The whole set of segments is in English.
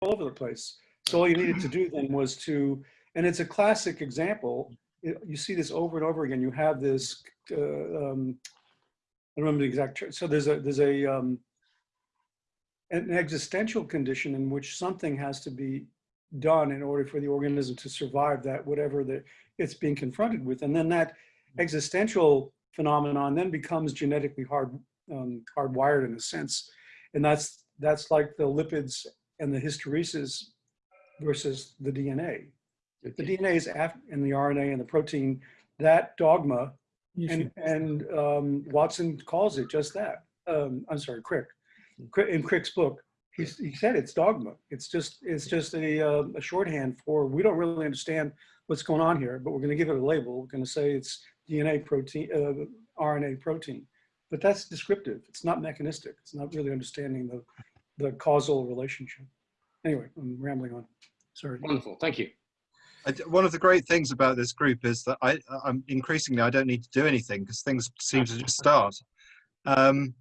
all over the place. So all you needed to do then was to, and it's a classic example. You you see this over and over again. You have this, uh, um, I don't remember the exact term. So there's a, there's a, um, an existential condition in which something has to be done in order for the organism to survive that whatever that it's being confronted with. And then that existential phenomenon then becomes genetically hard, um, hardwired in a sense. And that's, that's like the lipids and the hysteresis versus the DNA. The DNA is af and the RNA and the protein, that dogma, and, and um, Watson calls it just that. Um, I'm sorry, Crick. Crick- In Crick's book, he, he said it's dogma. It's just, it's just a, uh, a shorthand for, we don't really understand what's going on here, but we're gonna give it a label. We're gonna say it's DNA protein, uh, RNA protein. But that's descriptive. It's not mechanistic. It's not really understanding the, the causal relationship. Anyway, I'm rambling on. Sorry. Wonderful, thank you. One of the great things about this group is that I, I'm increasingly I don't need to do anything because things seem to just start. Um,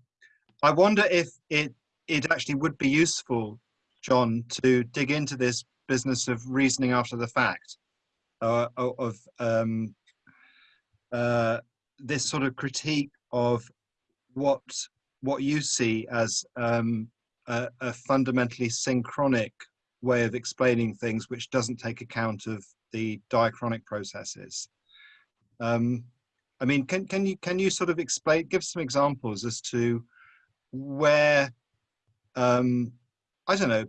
I wonder if it it actually would be useful, John, to dig into this business of reasoning after the fact, uh, of um, uh, this sort of critique of what what you see as um, a, a fundamentally synchronic way of explaining things which doesn't take account of the diachronic processes. Um, I mean, can, can you can you sort of explain, give some examples as to where, um, I don't know,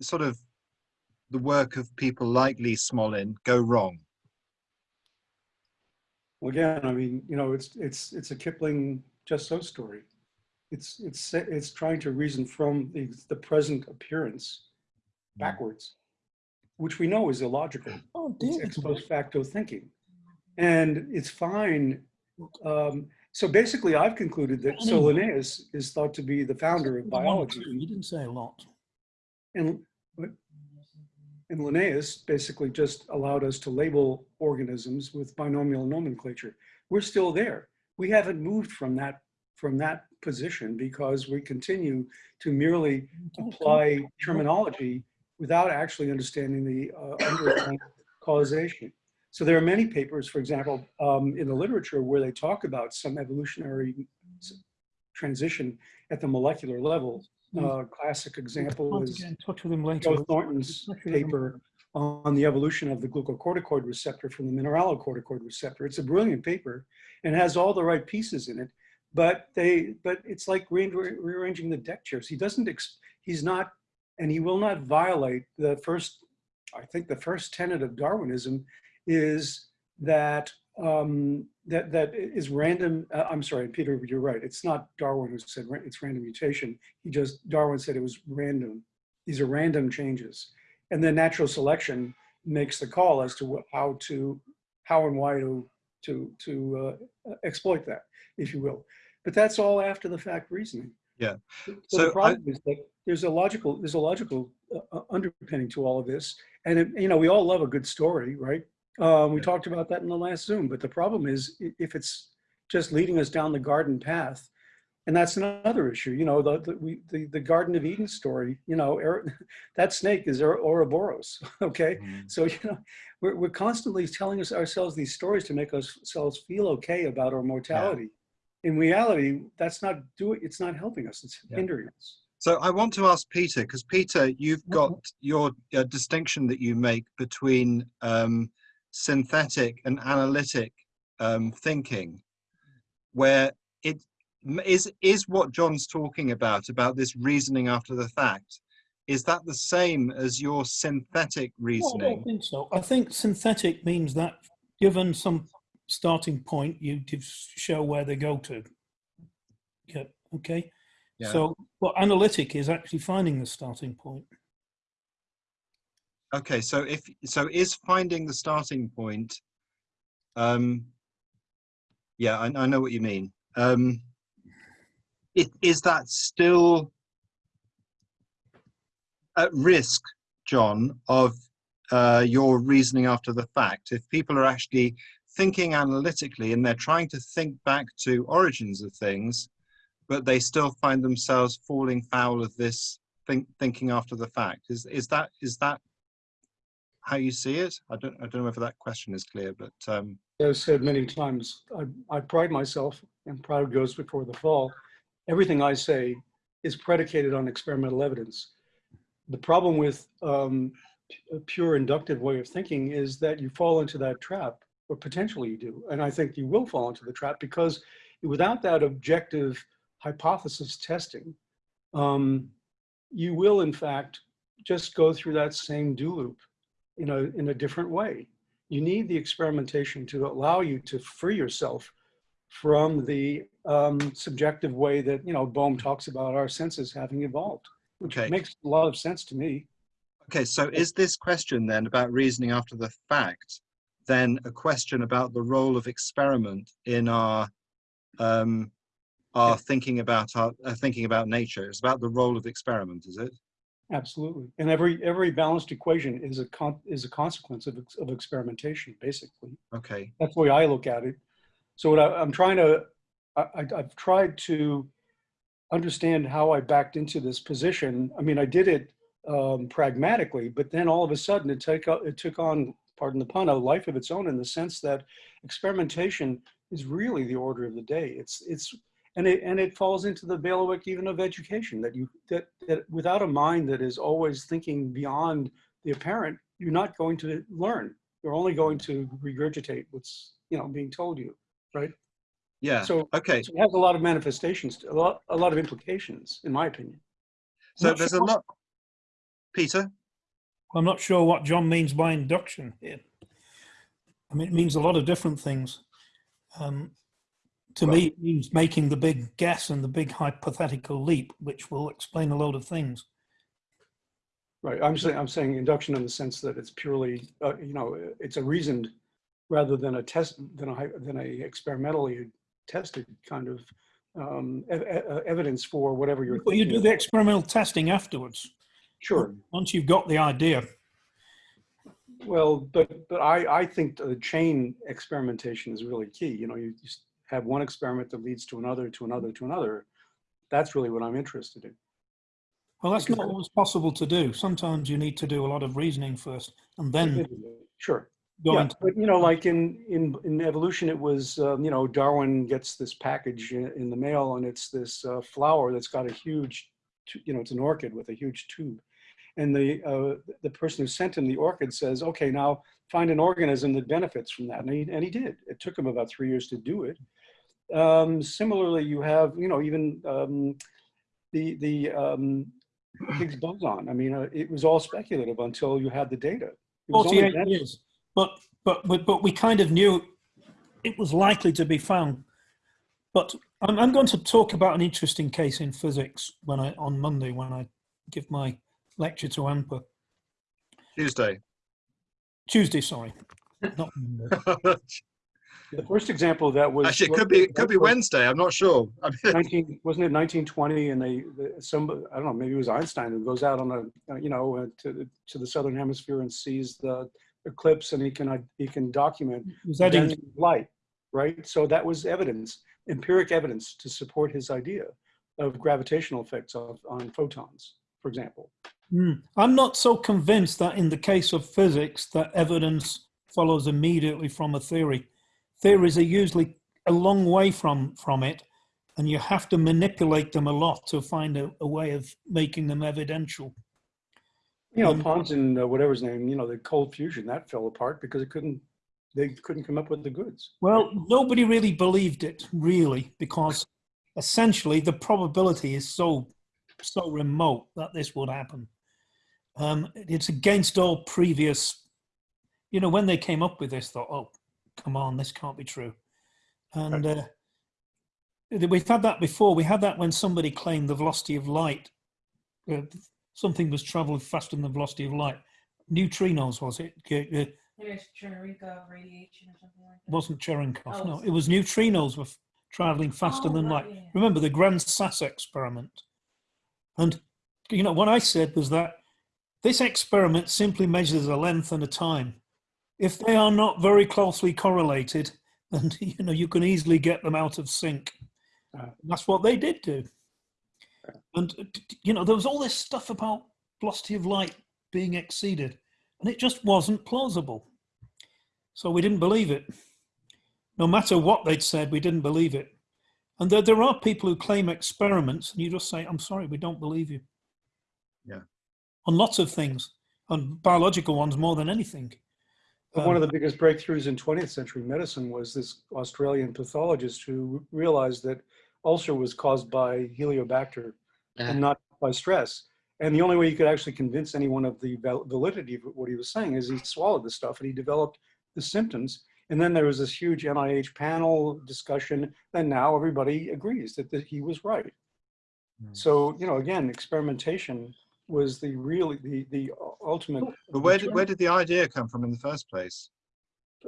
sort of the work of people like Lee Smolin go wrong? Well, again, I mean, you know, it's, it's, it's a Kipling just so story. It's, it's, it's trying to reason from the, the present appearance backwards, which we know is illogical. Oh, It's dear. ex post facto thinking. And it's fine. Um, so basically I've concluded that, so Linnaeus is thought to be the founder of biology. You didn't say a lot. And, and Linnaeus basically just allowed us to label organisms with binomial nomenclature. We're still there. We haven't moved from that, from that position because we continue to merely apply terminology without actually understanding the uh, underlying causation. So there are many papers, for example, um, in the literature where they talk about some evolutionary transition at the molecular level. Uh, classic example is get in touch later. Joe Thornton's paper on the evolution of the glucocorticoid receptor from the mineralocorticoid receptor. It's a brilliant paper and has all the right pieces in it, but they, but it's like re- re- rearranging the deck chairs. He doesn't, he's not, and he will not violate the first, I think the first tenet of Darwinism is that um, that that is random. Uh, I'm sorry, Peter, you're right. It's not Darwin who said ra- it's random mutation. He just Darwin said it was random. These are random changes, and then natural selection makes the call as to how to how and why to to to uh, exploit that, if you will. But that's all after the fact reasoning. Yeah. So, So the problem is that there's a logical there's a logical uh, uh, underpinning to all of this, and it, you know we all love a good story, right? Um, we Yeah. talked about that in the last Zoom, but the problem is if it's just leading us down the garden path, and that's another issue. You know, the the, we, the, the Garden of Eden story. You know, Ero- that snake is Oro- Ouroboros. Okay, so you know, we're we're constantly telling us ourselves these stories to make ourselves feel okay about our mortality. In reality, that's not doing. It's not helping us. It's Yeah. hindering us. So I want to ask Peter, because Peter, you've got your uh, distinction that you make between um, synthetic and analytic um, thinking, where it is, is is what John's talking about about this reasoning after the fact. Is that the same as your synthetic Well, I don't think so. I think synthetic means that given some starting point, you show where they go to. Yeah, okay. Yeah. So, well, analytic is actually finding the starting point. Okay, so if so, is finding the starting point? Um, yeah, I, I know what you mean. Um, it, is that still at risk, John, of uh, your reasoning after the fact? If people are actually thinking analytically and they're trying to think back to origins of things, but they still find themselves falling foul of this think, thinking after the fact. Is is that is that how you see it? I don't I don't know whether that question is clear, but um, I've said many times, I, I pride myself, and pride goes before the fall. Everything I say is predicated on experimental evidence. The problem with um, a pure inductive way of thinking is that you fall into that trap, or potentially you do. And I think you will fall into the trap because without that objective hypothesis testing, um, you will in fact just go through that same do loop in a, in a different way you need the experimentation to allow you to free yourself from the um, subjective way that, you know, Bohm talks about our senses having evolved, which Okay. makes a lot of sense to me. okay. So is this question then about reasoning after the fact, then a question about the role of experiment in our um, our thinking about our uh, thinking about nature? It's about the role of experiment, is it? Absolutely. And every, every balanced equation is a con, is a consequence of, of experimentation, basically. Okay. That's the way I look at it. So what I, I'm trying to, I, I- I've tried to understand how I backed into this position. I mean, I did it um, pragmatically, but then all of a sudden it took, it took on, pardon the pun, a life of its own in the sense that experimentation is really the order of the day. It's, it's, and it, and it falls into the bailiwick even of education that you, that, that without a mind that is always thinking beyond the apparent, you're not going to learn. You're only going to regurgitate what's, you know, being told you, right? Yeah. So Okay. so it has a lot of manifestations, a lot, a lot of implications, in my opinion. So there's a lot. Peter. I'm not sure what John means by induction here. I mean, it means a lot of different things. Um, to me, it means making the big guess and the big hypothetical leap, which will explain a load of things. Right, I'm saying, I'm saying induction in the sense that it's purely, uh, you know, it's a reasoned rather than a test, than a, than a experimentally tested kind of um, ev- ev- evidence for whatever you're But you do the experimental testing afterwards. Sure, Once you've got the idea, well, but, but I, I think the chain experimentation is really key. You know, you just have one experiment that leads to another, to another, to another. That's really what I'm interested in. well, that's Because not always possible to do. Sometimes you need to do a lot of reasoning first and then Sure. go Yeah, but you know, like in, in, in evolution, it was, um, you know, Darwin gets this package in, in the mail and it's this uh, flower that's got a huge, you know, it's an orchid with a huge tube. And the, uh, the person who sent him the orchid says, okay, now find an organism that benefits from that. And he, and he did. It took him about three years to do it. Um, similarly, you have, you know, even um, the, the um, Higgs boson. I mean, uh, it was all speculative until you had the data. It was 48 years. But, but, but, but we kind of knew it was likely to be found. But I'm, I'm going to talk about an interesting case in physics when I, on Monday, when I give my lecture to AMPA. Tuesday. Tuesday, sorry. Not Monday. The first example of that was. Actually, it could be it could be Wednesday. I'm not sure. I mean, 19, wasn't it 1920? And they, the- some, I don't know, maybe it was Einstein who goes out on a, uh, you know, uh, to, the- to the southern hemisphere and sees the eclipse and he can, uh, he can document It was Eddington. bending light, right? So that was evidence, empiric evidence to support his idea of gravitational effects of, on photons, for example. Hmm. I'm not so convinced that in the case of physics that evidence follows immediately from a theory. Theories are usually a long way from, from it, and you have to manipulate them a lot to find a, a way of making them evidential. You know, Um, Pons and uh, whatever his name, you know, the cold fusion, that fell apart because it couldn't, they couldn't come up with the goods. Well, nobody really believed it, really, because essentially the probability is so so remote that this would happen. Um, it's against all previous, you know, when they came up with this, thought, oh, come on, this can't be true. And uh, we've had that before. We had that when somebody claimed the velocity of light, uh, something was traveling faster than the velocity of light. Neutrinos, was it? Uh, There's Cherenkov radiation or something like that. wasn't Cherenkov. Oh, no, it was neutrinos were f- traveling faster Oh, than light. yeah. Remember the Gran Sasso experiment? And, you know, what I said was that this experiment simply measures a length and a time. If they are not very closely correlated, then, you know, you can easily get them out of sync. Ah. That's what they did do. And, you know, there was all this stuff about velocity of light being exceeded, and it just wasn't plausible. So we didn't believe it. No matter what they'd said, we didn't believe it. And there, there are people who claim experiments, and you just say, I'm sorry, we don't believe you. Yeah. On lots of things, on biological ones more than anything. But one of Um, the biggest breakthroughs in 20th century medicine was this Australian pathologist who realized that ulcer was caused by Heliobacter and not by stress. And the only way you could actually convince anyone of the validity of what he was saying is he swallowed the stuff and he developed the symptoms. And then there was this huge NIH panel discussion, and now everybody agrees that, that he was right. Hmm. So, you know, again, experimentation was the really the the ultimate. But where did, where did the idea come from in the first place?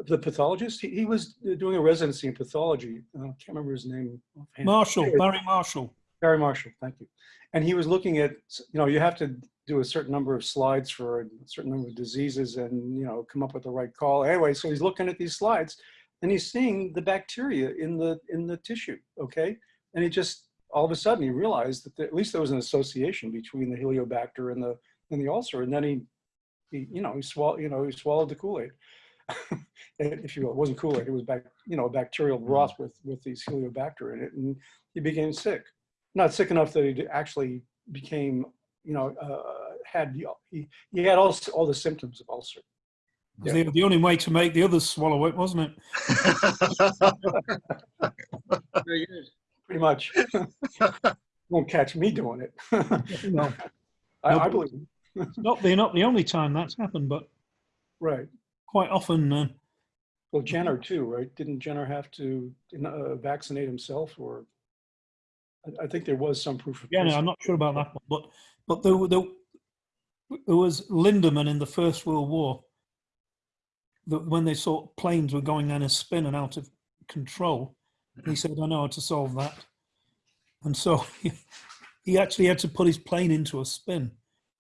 the pathologist? He, he was doing a residency in pathology. Uh, I can't remember his name. Marshall, Barry Marshall. Barry Marshall, thank you. And he was looking at, you know, you have to do a certain number of slides for a certain number of diseases and, you know, come up with the right call. Anyway, so he's looking at these slides and he's seeing the bacteria in the in the tissue, okay? And he just all of a sudden he realized that there, at least there was an association between the Heliobacter and the and the ulcer. And then he, he you know, he swallowed, you know, he swallowed the Kool-Aid. if you will, it wasn't Kool-Aid, it was back, you know, bacterial mm. broth with with these Heliobacter in it, and he became sick. Not sick enough that he actually became, you know, uh, had he, he had all all the symptoms of ulcer. was The, the only way to make the others swallow it, wasn't it? Very good. Pretty much. Won't catch me doing it. No, I, I believe. it's not the not the only time that's happened, but Right. quite often. Uh, Well, Jenner too, right? Didn't Jenner have to uh, vaccinate himself, or I, I think there was some proof of. yeah, no, I'm not sure about that one, but but there, there, there was Lindemann in the First World War. That when they saw planes were going on a spin and out of control, he said, "I know how to solve that," and so he, he actually had to put his plane into a spin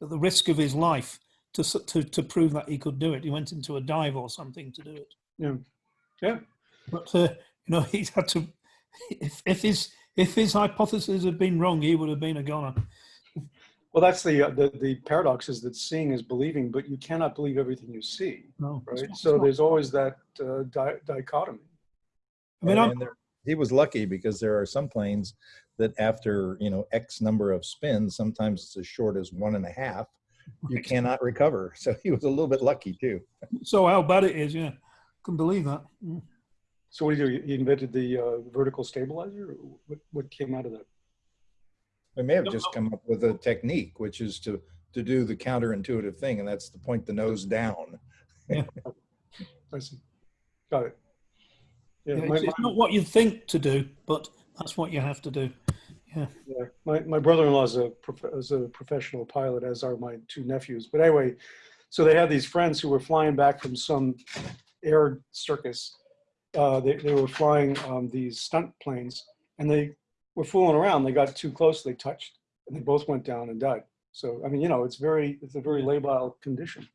at the risk of his life to to to prove that he could do it. He went into a dive or something to do it. Yeah. Yeah. But uh, you know, he's had to. If, if his if his hypothesis had been wrong, he would have been a goner. Well, that's the, uh, the the paradox is that seeing is believing, but you cannot believe everything you see, No, right? not- So not. there's always that uh, di- dichotomy. I mean, I'm, And there- he was lucky because there are some planes that after, you know, X number of spins, sometimes it's as short as one and a half, you cannot recover. So he was a little bit lucky too. so how bad it is, yeah. Can believe that. Mm. So what do you do? He invented the uh, vertical stabilizer. What what came out of that? They may have just come up with a technique, which is to, to do the counterintuitive thing, and that's to point the nose down. I see. Got it. Yeah, Yeah, my, it's, it's not what you think to do, but that's what you have to do. Yeah, yeah. my, my brother-in-law is a, is a professional pilot, as are my two nephews. But anyway, so they had these friends who were flying back from some air circus. Uh, they, they were flying um, these stunt planes and they were fooling around. They got too close, they touched, and they both went down and died. So, I mean, you know, it's very, it's a very labile condition.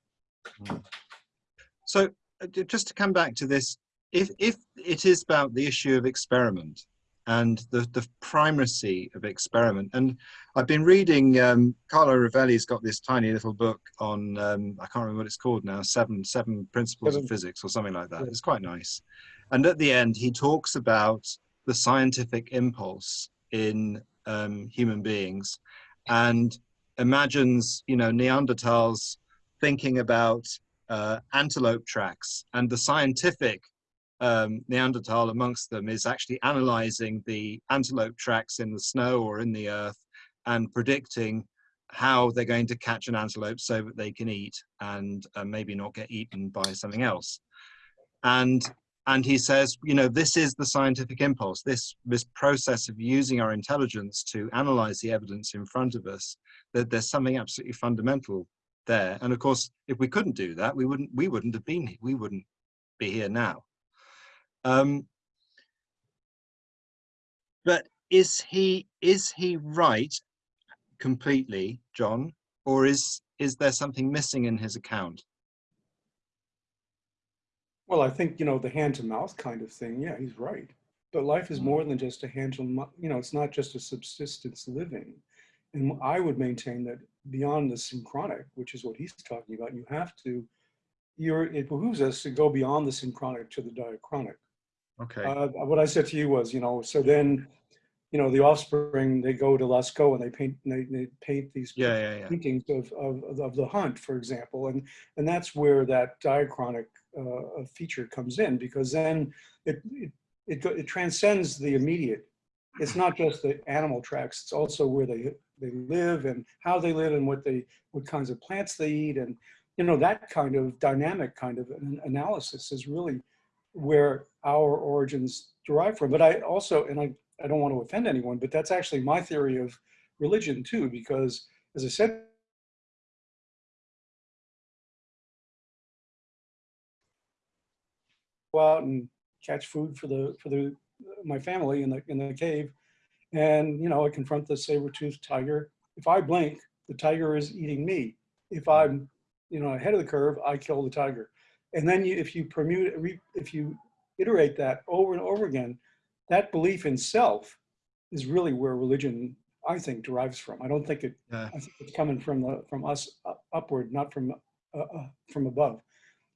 So uh, just to come back to this, if if it is about the issue of experiment and the the primacy of experiment, and I've been reading um, Carlo Rovelli's got this tiny little book on um, I can't remember what it's called now, seven seven principles Seven. of physics or something like that. Yeah. It's quite nice, and at the end he talks about the scientific impulse in um, human beings, and imagines you know Neanderthals thinking about uh, antelope tracks, and the scientific um, Neanderthal amongst them is actually analyzing the antelope tracks in the snow or in the earth and predicting how they're going to catch an antelope so that they can eat and uh, maybe not get eaten by something else. And and he says, you know, this is the scientific impulse. This this process of using our intelligence to analyze the evidence in front of us. That there's something absolutely fundamental there. And of course, if we couldn't do that, we wouldn't we wouldn't have been we wouldn't be here now. Um, but is he is he right completely, John, or is is there something missing in his account? Well, I think, you know, the hand to mouth kind of thing. Yeah, he's right. But life is more than just a hand to mouth. You know, it's not just a subsistence living. And I would maintain that beyond the synchronic, which is what he's talking about, you have to, you're, it behooves us to go beyond the synchronic to the diachronic. Okay. Uh, what I said to you was, you know, so then, you know, the offspring, they go to Lascaux and they paint, they, they paint these Yeah, yeah, yeah. paintings of, of, of- the hunt, for example. And, and that's where that diachronic uh, feature comes in because then it, it, it, it transcends the immediate. It's not just the animal tracks, it's also where they, they live and how they live and what they, what kinds of plants they eat. And, you know, that kind of dynamic kind of an analysis is really where our origins derive from. But I also, and I, I don't want to offend anyone, but that's actually my theory of religion too, because as I said, go out and catch food for the, for the, my family in the, in the cave. And, you know, I confront the saber-toothed tiger. If I blink, the tiger is eating me. If I'm, you know, ahead of the curve, I kill the tiger. And then you, if you permute, if you iterate that over and over again, that belief in self is really where religion, I think, derives from. I don't think it, Yeah. I think it's coming from the, from us upward, not from, uh, uh, from above.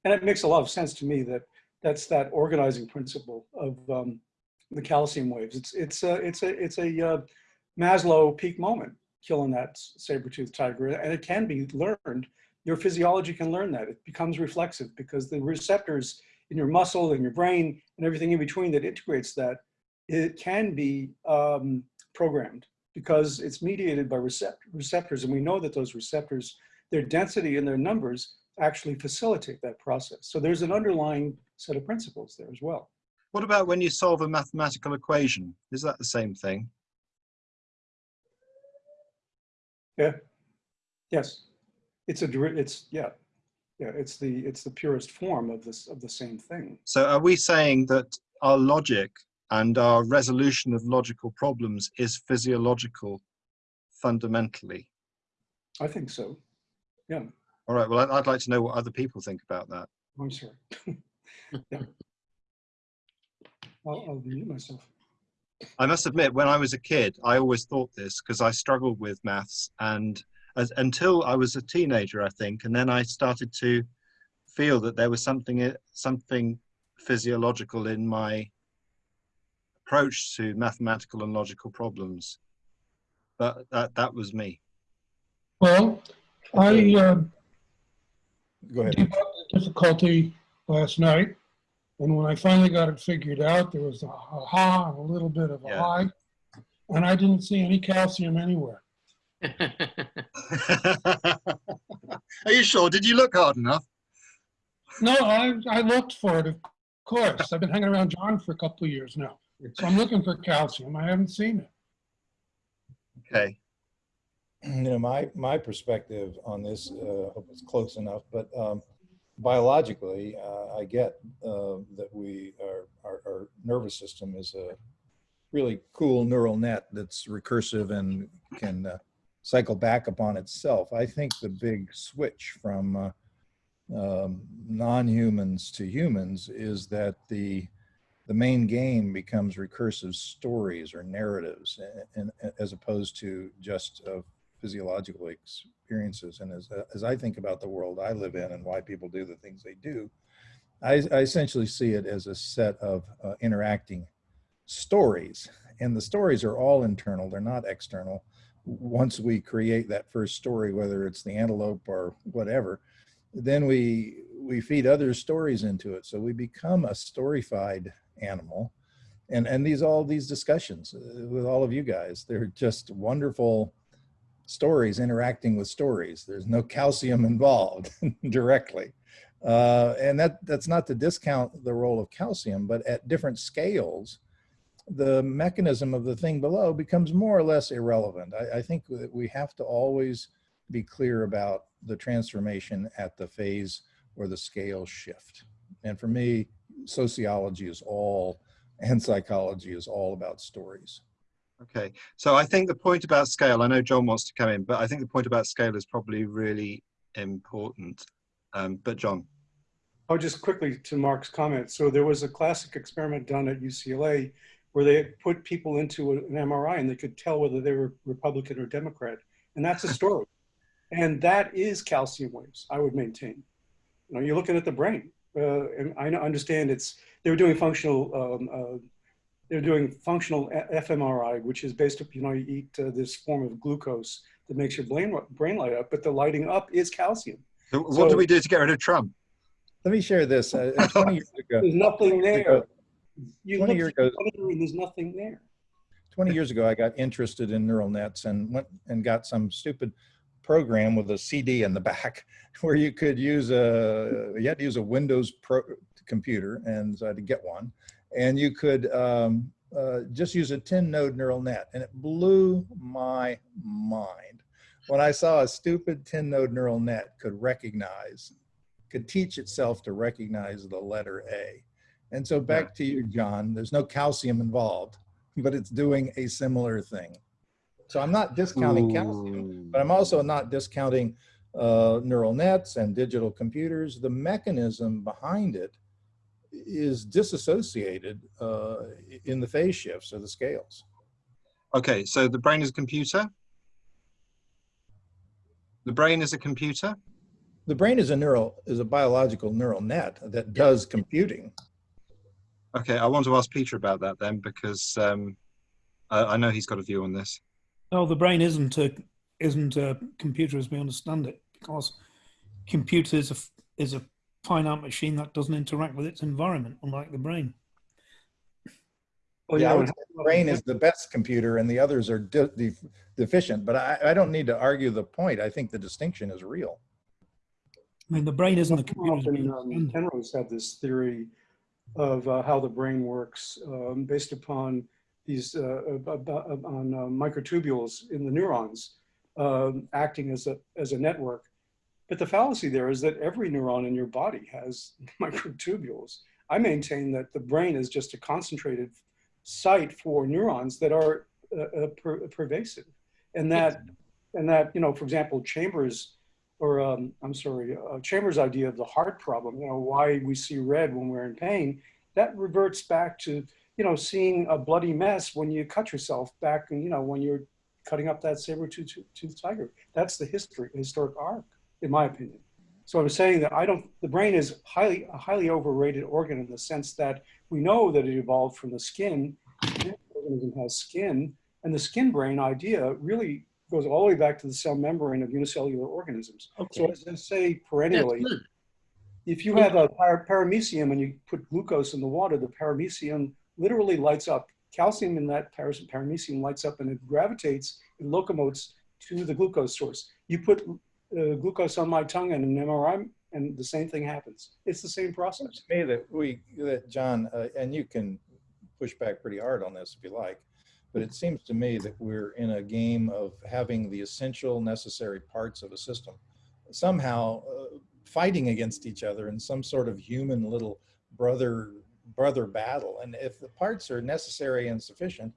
And it makes a lot of sense to me that that's that organizing principle of um, the calcium waves. It's, it's a, it's a, it's a uh, Maslow peak moment, killing that saber-toothed tiger. And it can be learned. Your physiology can learn that. It becomes reflexive because the receptors in your muscle and your brain and everything in between that integrates that, it can be um, programmed because it's mediated by recept receptors. And we know that those receptors, their density and their numbers actually facilitate that process. So there's an underlying set of principles there as well. What about when you solve a mathematical equation? Is that the same thing? Yeah. Yes, it's a, it's, yeah, yeah, it's the, it's the purest form of this, of the same thing. So are we saying that our logic and our resolution of logical problems is physiological fundamentally? I think so. Yeah, All right, well, I'd, like to know what other people think about that. I'm sorry. Yeah. I'll, I'll mute myself. I must admit, when I was a kid, I always thought this because I struggled with maths and as, until I was a teenager, I think, and then I started to feel that there was something, something physiological in my approach to mathematical and logical problems. But that, that was me. Well, I uh, Go ahead. the difficulty last night, and when I finally got it figured out, there was a ha and a little bit of a Yeah. hi, and I didn't see any calcium anywhere. Are you sure? Did you look hard enough? No, I, I looked for it, of course. I've been hanging around John for a couple of years now, so I'm looking for calcium. I haven't seen it. Okay. you know, my, my perspective on this, uh, hope it's close enough, but, um, biologically, uh, I get, uh, that we, our, our, our nervous system is a really cool neural net that's recursive and can, uh, cycle back upon itself. I think the big switch from, uh, um, non-humans to humans is that the, the main game becomes recursive stories or narratives and, and as opposed to just uh, physiological experiences. And as, as I think about the world I live in and why people do the things they do, I, I essentially see it as a set of uh, interacting stories. And the stories are all internal, they're not external. Once we create that first story, whether it's the antelope or whatever, then we we feed other stories into it. So we become a storyfied animal. And and these all these discussions uh, with all of you guys, they're just wonderful stories interacting with stories. There's no calcium involved directly. Uh, and that that's not to discount the role of calcium, but at different scales, the mechanism of the thing below becomes more or less irrelevant. I, I think that we have to always be clear about the transformation at the phase or the scale shift. And for me, sociology is all, and psychology is all about stories. Okay, so I think the point about scale, I know John wants to come in, but I think the point about scale is probably really important. Um, but John, Oh, just quickly to Mark's comment. So there was a classic experiment done at UCLA where they put people into an MRI and they could tell whether they were Republican or Democrat. And that's a story. And that is calcium waves, I would maintain. You know, you're looking at the brain. Uh, and I understand it's, they were doing functional, um, uh, they're doing functional fMRI, which is based up, you know, you eat uh, this form of glucose that makes your brain, brain light up, but the lighting up is calcium. So What So- do we do to get rid of Trump? Let me share this. Uh, 20 years ago, There's nothing there. You 20 years ago- there's nothing there. 20 years ago, I got interested in neural nets and went and got some stupid program with a CD in the back where you could use a, you had to use a Windows pro computer and so I had to get one. And you could um, uh, just use a 10 node neural net. And it blew my mind when I saw a stupid 10 node neural net could recognize, could teach itself to recognize the letter A. And so back to you, John, there's no calcium involved but it's doing a similar thing. So I'm not discounting calcium, but I'm also not discounting uh, neural nets and digital computers. The mechanism behind it is disassociated uh, in the phase shifts or the scales. Okay, so the brain is a computer. The brain is a computer. The brain is a neural, is a biological neural net that does computing. Okay, I want to ask Peter about that then because um, I, I know he's got a view on this. No, the brain isn't a isn't a computer as we understand it because computer is a is a finite machine that doesn't interact with its environment, unlike the brain. Well, Yeah, I you know, the brain is the best computer and the others are de- de- deficient, but I, I don't need to argue the point. I think the distinction is real. I mean, the brain isn't a computer. As we Often, um. Penrose had this theory of uh, how the brain works um, based upon these uh, on uh, microtubules in the neurons um, acting as a as a network. But the fallacy there is that every neuron in your body has microtubules. I maintain that the brain is just a concentrated site for neurons that are uh, uh, per- pervasive, and that and that you know, for example, Chalmers or um, I'm sorry, uh, Chalmers' idea of the hard problem, you know, why we see red when we're in pain, that reverts back to, you know, seeing a bloody mess when you cut yourself back, and you know, when you're cutting up that saber-toothed tooth tiger. That's the history, historic arc, in my opinion. So I'm saying that I don't, the brain is highly, a highly overrated organ in the sense that we know that it evolved from the skin. The organism has skin, and the skin brain idea really goes all the way back to the cell membrane of unicellular organisms. So as I say perennially, if you have a par- paramecium and you put glucose in the water, the paramecium literally lights up. Calcium in that par- paramecium lights up and it gravitates, it locomotes to the glucose source. You put uh, glucose on my tongue and an MRI, and the same thing happens. It's the same process. to me that we, that John, uh, and you can push back pretty hard on this if you like, but it seems to me that we're in a game of having the essential necessary parts of a system somehow uh, fighting against each other in some sort of human little brother brother battle. And if the parts are necessary and sufficient,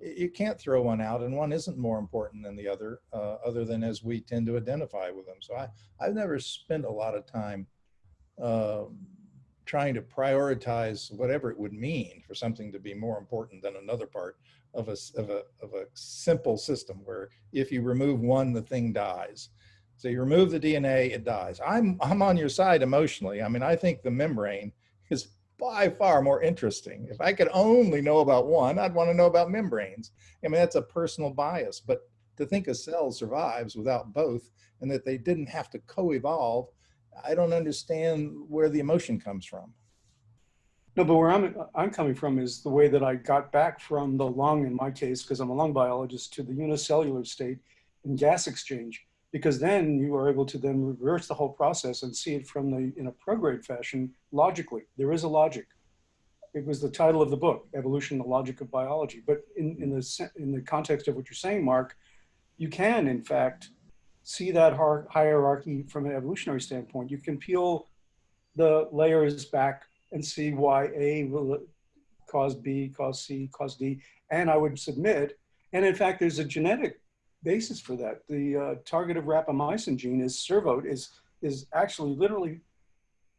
you can't throw one out and one isn't more important than the other, uh, other than as we tend to identify with them. So I, I've never spent a lot of time um, trying to prioritize whatever it would mean for something to be more important than another part of a, of a, of a simple system where if you remove one, the thing dies. So you remove the DNA, it dies. I'm, I'm on your side emotionally. I mean, I think the membrane is by far more interesting. If I could only know about one, I'd want to know about membranes. I mean, that's a personal bias, but to think a cell survives without both and that they didn't have to co-evolve, I don't understand where the emotion comes from. No, but where I'm, I'm coming from is the way that I got back from the lung, in my case, because I'm a lung biologist, to the unicellular state and gas exchange. Because then you are able to then reverse the whole process and see it from the, in a prograde fashion, logically. There is a logic. It was the title of the book, Evolution, the Logic of Biology. But in, in, the, in the context of what you're saying, Mark, you can, in fact, see that hierarchy from an evolutionary standpoint. You can peel the layers back and see why A will cause B, cause C, cause D. And I would submit, and in fact, there's a genetic basis for that. The uh, target of rapamycin gene is servoed, is, is actually literally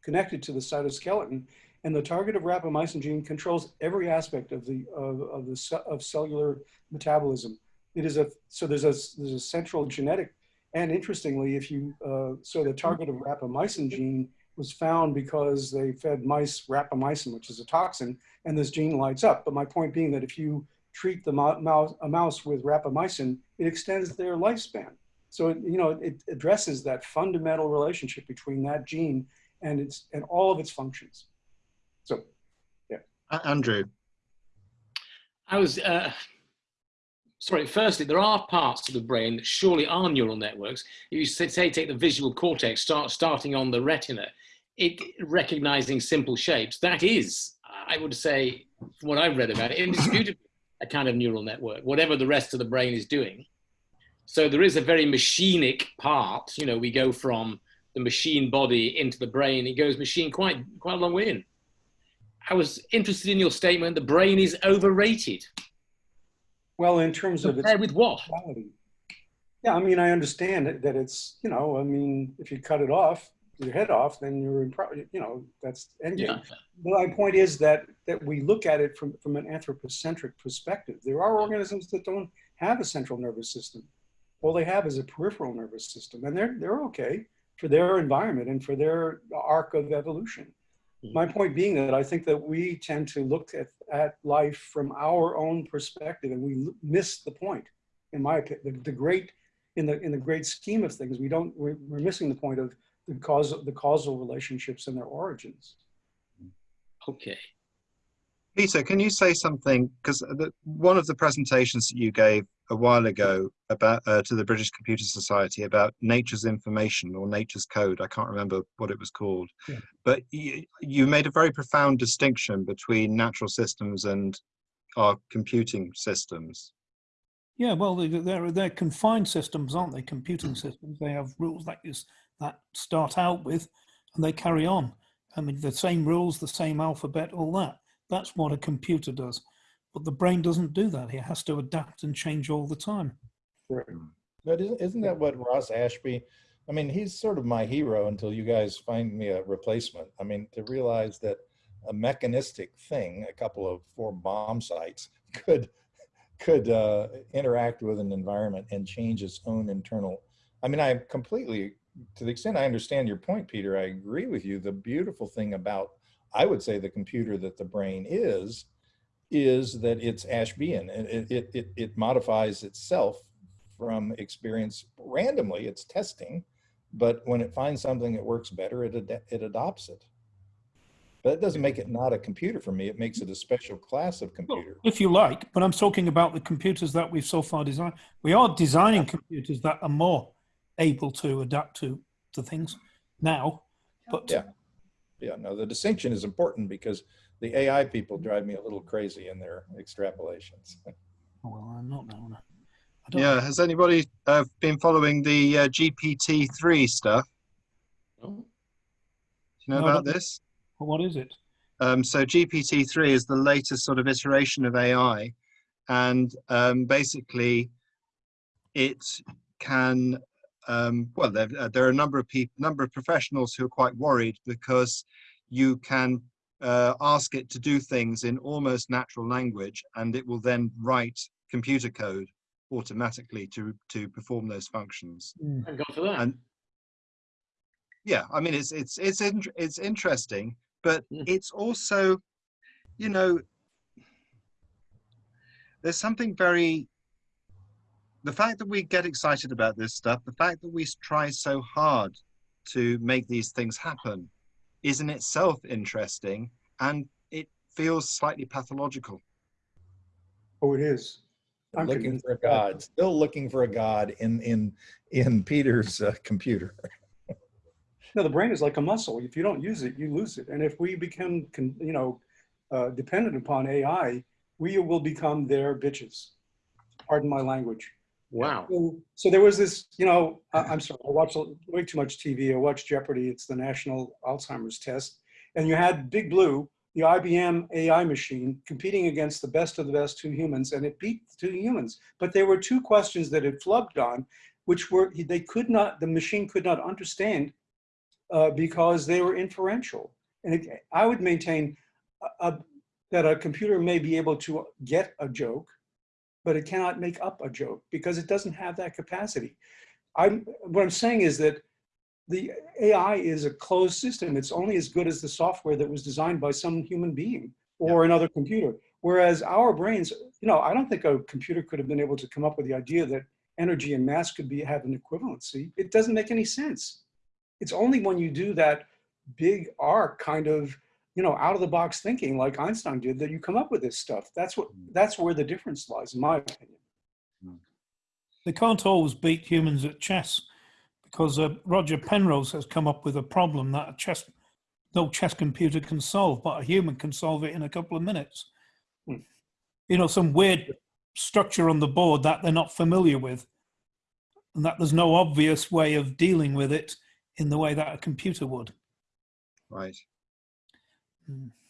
connected to the cytoskeleton. And the target of rapamycin gene controls every aspect of the, of, of the, of cellular metabolism. it is a, so there's a, there's a central genetic, and interestingly, if you, uh, so the target of rapamycin gene was found because they fed mice rapamycin, which is a toxin, and this gene lights up. But my point being that if you treat the mouse, a mouse with rapamycin, it extends their lifespan. So, it, you know, it addresses that fundamental relationship between that gene and its, and all of its functions. So, A- Andrew, I was, uh, sorry, firstly, there are parts of the brain that surely are neural networks. If you say, say take the visual cortex, start starting on the retina, it recognizing simple shapes, that is, I would say, from what I've read about it, indisputably a kind of neural network, whatever the rest of the brain is doing. So there is a very machinic part, you know, we go from the machine body into the brain, it goes machine quite, quite a long way in. I was interested in your statement, the brain is overrated. well, in terms of its Compared with what? quality. Yeah, I mean, I understand that it's, you know, I mean, if you cut it off, your head off, then you're in, pro- you know, that's endgame. Yeah. My point is that that we look at it from, from an anthropocentric perspective. There are organisms that don't have a central nervous system. All they have is a peripheral nervous system, and they're they're okay for their environment and for their arc of evolution. Mhm. My point being that I think that we tend to look at, at life from our own perspective, and we l- miss the point. In my opinion, the, the great in the in the great scheme of things, we don't we're, we're missing the point of the cause the causal relationships and their origins. Okay. Peter, can you say something? Because one of the presentations that you gave a while ago about uh, to the British Computer Society about nature's information or nature's code. I can't remember what it was called, Yeah. but you, you made a very profound distinction between natural systems and our computing systems. Yeah, well, they- they're they're confined systems, aren't they? Computing systems. They have rules that is that start out with, and they carry on. I mean, the same rules, the same alphabet, all that. That's what a computer does. But the brain doesn't do that. It has to adapt and change all the time. But isn't, isn't that what Ross Ashby, I mean, he's sort of my hero until you guys find me a replacement. I mean, to realize that a mechanistic thing, a couple of four bomb sights could, could uh, interact with an environment and change its own internal. I mean, I completely, to the extent I understand your point, Peter, I agree with you. The beautiful thing about, I would say the computer that the brain is, is that it's Ashbean and it, it, it, it modifies itself from experience randomly. It's testing, but when it finds something that works better, it, ad- it adopts it. But it doesn't make it not a computer for me. It makes it a special class of Well, computer. if you like, but I'm talking about the computers that we've so far designed. We are designing computers that are more able to adapt to to things now. But Yeah. Yeah, no, the distinction is important because the AI people drive me a little crazy in their extrapolations. oh, well, I'm not now. I don't Yeah, has anybody uh, been following the uh, GPT-3 stuff? Oh, Do you know No, about don't- this? What is it? Um, so GPT-3 is the latest sort of iteration of AI, and um, basically, it can. Um, well, there, uh, there are a number of people, number of professionals who are quite worried because you can uh, ask it to do things in almost natural language, and it will then write computer code automatically to to perform those functions. thank God for that. And yeah, I mean, it's it's it's in, it's interesting, but Mm. it's also, you know, there's something very. The fact that we get excited about this stuff, the fact that we try so hard to make these things happen, is in itself interesting, and it feels slightly pathological. Oh, it is. I'm Looking convinced for a of that. God, still looking for a God in, in, in Peter's uh, computer. No, the brain is like a muscle. If you don't use it, you lose it. And if we become, con- you know, uh, dependent upon AI, we will become their bitches. Pardon my language. Wow. So, so there was this, you know, I, I'm sorry, I watch way too much TV. I watch Jeopardy. It's the national Alzheimer's test. And you had Big Blue, the IBM AI machine, competing against the best of the best two humans, and it beat the two humans. But there were two questions that it flubbed on, which were, they could not, the machine could not understand uh, because they were inferential. And it, I would maintain uh, uh, that a computer may be able to get a joke, but it cannot make up a joke because it doesn't have that capacity. I'm, what I'm saying is that the AI is a closed system. It's only as good as the software that was designed by some human being or another computer. Whereas our brains, you know, I don't think a computer could have been able to come up with the idea that energy and mass could be have an equivalency. It doesn't make any sense. It's only when you do that big arc kind of, you know, out of the box thinking like Einstein did that you come up with this stuff. That's what that's where the difference lies, in my opinion. They can't always beat humans at chess because uh, Roger Penrose has come up with a problem that a chess, no chess computer can solve, but a human can solve it in a couple of minutes. Hmm. You know, some weird structure on the board that they're not familiar with, and that there's no obvious way of dealing with it in the way that a computer would. Right.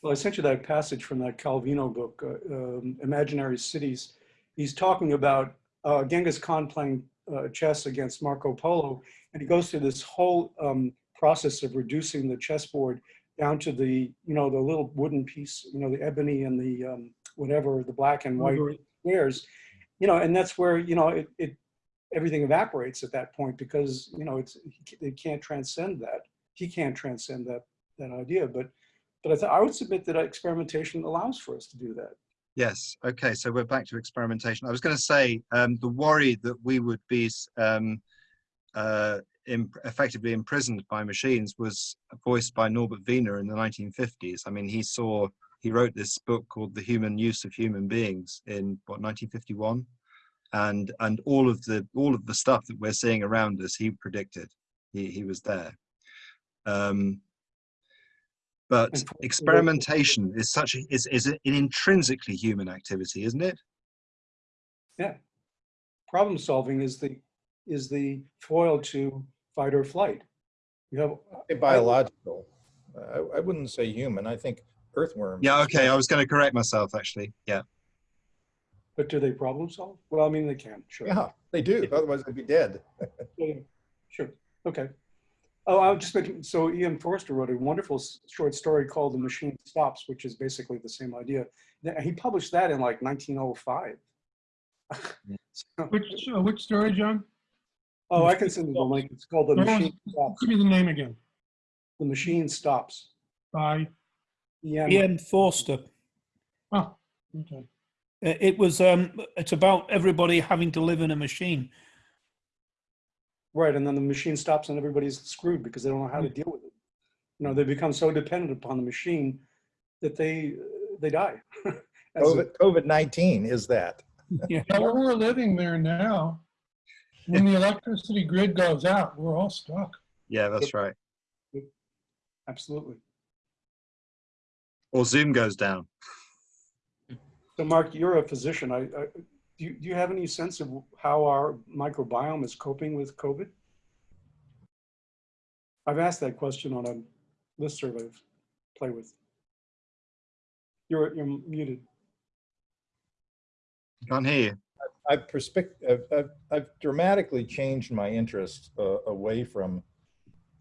Well, I sent you that passage from that Calvino book, uh, um, Imaginary Cities. He's talking about uh, Genghis Khan playing uh, chess against Marco Polo, and he goes through this whole um, process of reducing the chessboard down to the, you know, the little wooden piece, you know, the ebony and the um, whatever, the black and white squares, you know, and that's where, you know, it, it everything evaporates at that point because, you know, it's it can't transcend that. He can't transcend that that idea, but but I, I would submit that experimentation allows for us to do that. Yes. Okay. So we're back to experimentation. I was going to say um, the worry that we would be um, uh, im- effectively imprisoned by machines was voiced by Norbert Wiener in the 1950s. I mean, he saw he wrote this book called The Human Use of Human Beings in what 1951, and and all of the all of the stuff that we're seeing around us, he predicted. He he was there. Um, but experimentation is such a, is, is an intrinsically human activity, isn't it? Yeah, problem solving is the is the foil to fight or flight. You have, Say Biological. I, I wouldn't say human. I think earthworms. Yeah, okay, I was going to correct myself actually. Yeah. but do they problem solve? Well, I mean, they can, sure. Yeah, they do. Otherwise they'd be dead. Yeah, Sure, okay. Oh, I was just making, so E.M. Forster wrote a wonderful short story called The Machine Stops, which is basically the same idea. He published that in like 1905. So- Which, uh, which story, John? Oh, I can send you the link. It's called The No, Machine Stops. Give me the name again. The Machine Stops. By, EM. E.M. Forster. oh, okay. Uh, It was. Um, it's about everybody having to live in a machine. Right, and then the machine stops and everybody's screwed because they don't know how to hmm. deal with it. You know, they become so dependent upon the machine that they, they die. As a- COVID, COVID-19 is that. Yeah, we're living there now. When the electricity grid goes out, we're all stuck. Yeah, that's right. Absolutely. Or Zoom goes down. So Mark, you're a physician. I, I, do you, do you have any sense of how our microbiome is coping with COVID? I've asked that question on a listserv I've played with. You're, you're muted. Can't hear you. I've, perspec- I've, I've, I've dramatically changed my interest uh, away from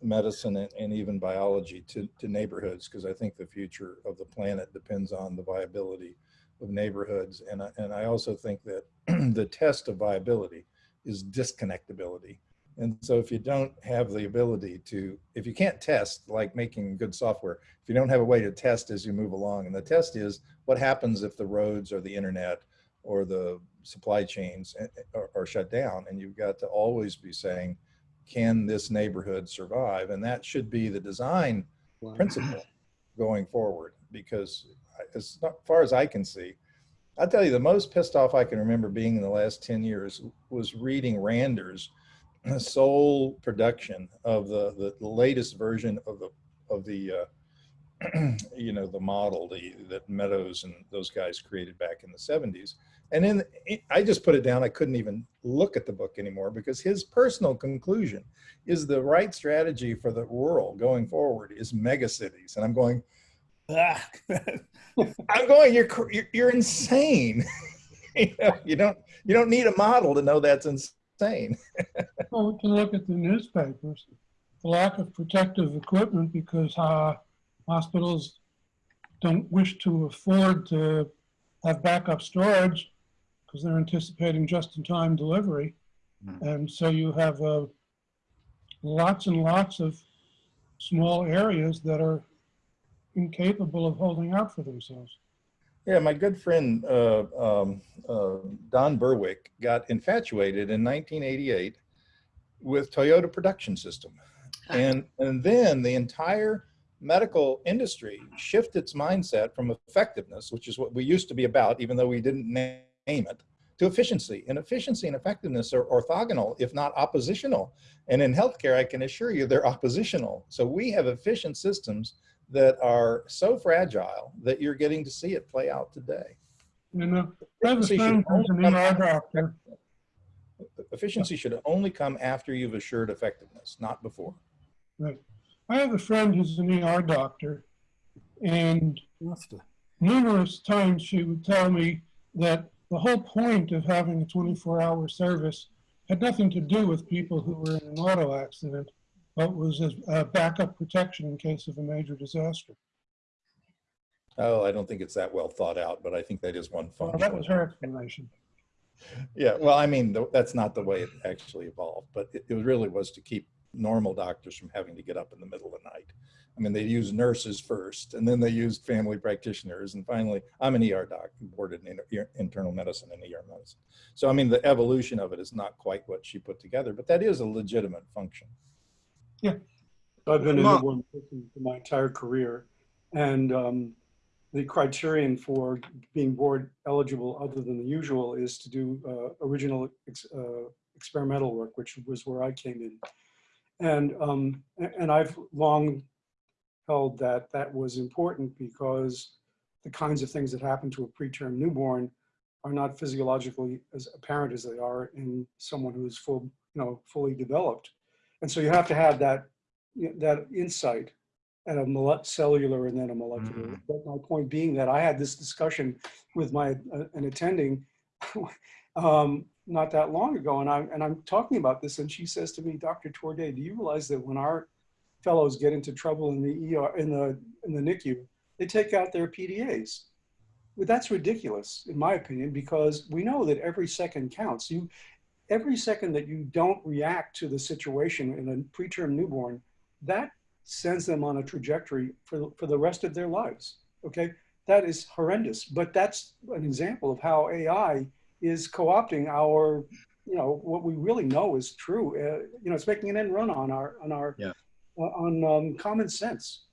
medicine and, and even biology to, to neighborhoods because I think the future of the planet depends on the viability of neighborhoods. And I, and I also think that the test of viability is disconnectability. And so if you don't have the ability to, if you can't test like making good software, if you don't have a way to test as you move along, and the test is what happens if the roads or the internet or the supply chains eh, are, are shut down and you've got to always be saying can this neighborhood survive and that should be the design principle going forward because as far as i can see i'll tell you the most pissed off i can remember being in the last 10 years was reading Randers' sole production of the, the the latest version of the of the uh, you know the model the that meadows and those guys created back in the 70s and then I just put it down. I couldn't even look at the book anymore because his personal conclusion is the right strategy for the world going forward is mega cities. And I'm going. I'm going, you're, you're, you're insane. you, know, you don't, you don't need a model to know that's insane. Well, we can look at the newspapers, the lack of protective equipment because uh, hospitals don't wish to afford to have backup storage because they're anticipating just-in-time delivery. Hmm. And so you have uh, lots and lots of small areas that are incapable of holding out for themselves. Yeah, my good friend uh, um, uh, Don Berwick got infatuated in 1988 with Toyota Production System, and and then the entire medical industry shifted its mindset from effectiveness, which is what we used to be about, even though we didn't name it, to efficiency. And efficiency and effectiveness are orthogonal, if not oppositional. And in healthcare, I can assure you they're oppositional. So we have efficient systems that are so fragile that you're getting to see it play out today. And uh, I have a Efficiency should only come ER after- Efficiency should only come after you've assured effectiveness, not before. Right. I have a friend who's an ER doctor, and numerous times she would tell me that the whole point of having a 24-hour service had nothing to do with people who were in an auto accident, but was as a backup protection in case of a major disaster. Oh, I don't think it's that well thought out, but I think that is one Well, function. that was her explanation. Yeah, well, I mean, th- that's not the way it actually evolved, but it, it really was to keep normal doctors from having to get up in the middle of the night. I mean, they used nurses first, and then they used family practitioners, and finally, I'm an ER doc, boarded in inter- internal medicine and ER medicine. So, I mean, the evolution of it is not quite what she put together, but that is a legitimate function. I've been a Mark- newborn person for my entire career, and um, the criterion for being board eligible, other than the usual, is to do uh, original ex- uh, experimental work, which was where I came in. And um, and I've long held that that was important because the kinds of things that happen to a preterm newborn are not physiologically as apparent as they are in someone who's full, you know, fully developed. And so you have to have that that insight at a cellular and then a molecular. Mm. But my point being that I had this discussion with my uh, an attending um, not that long ago, and I'm and I'm talking about this, and she says to me, Dr. Torday, do you realize that when our fellows get into trouble in the ER in the in the NICU, they take out their PDAs? Well, that's ridiculous, in my opinion, because we know that every second counts. You every second that you don't react to the situation in a preterm newborn, that sends them on a trajectory for, for the rest of their lives. Okay, that is horrendous. But that's an example of how AI is co-opting our, you know, what we really know is true. Uh, you know, it's making an end run on our on our Yeah. uh, on um, common sense.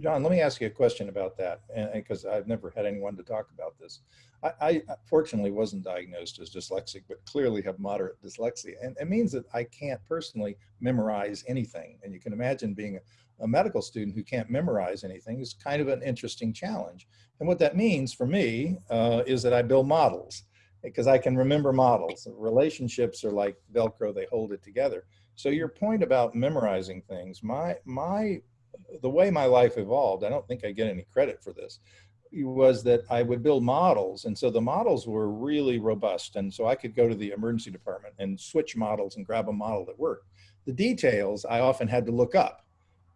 John, let me ask you a question about that, because I've never had anyone to talk about this. I, I fortunately wasn't diagnosed as dyslexic, but clearly have moderate dyslexia, and it means that I can't personally memorize anything. And you can imagine being a, a medical student who can't memorize anything is kind of an interesting challenge. And what that means for me uh, is that I build models because I can remember models. Relationships are like Velcro; they hold it together. So your point about memorizing things, my my the way my life evolved, I don't think I get any credit for this, was that I would build models. And so the models were really robust. And so I could go to the emergency department and switch models and grab a model that worked. The details I often had to look up.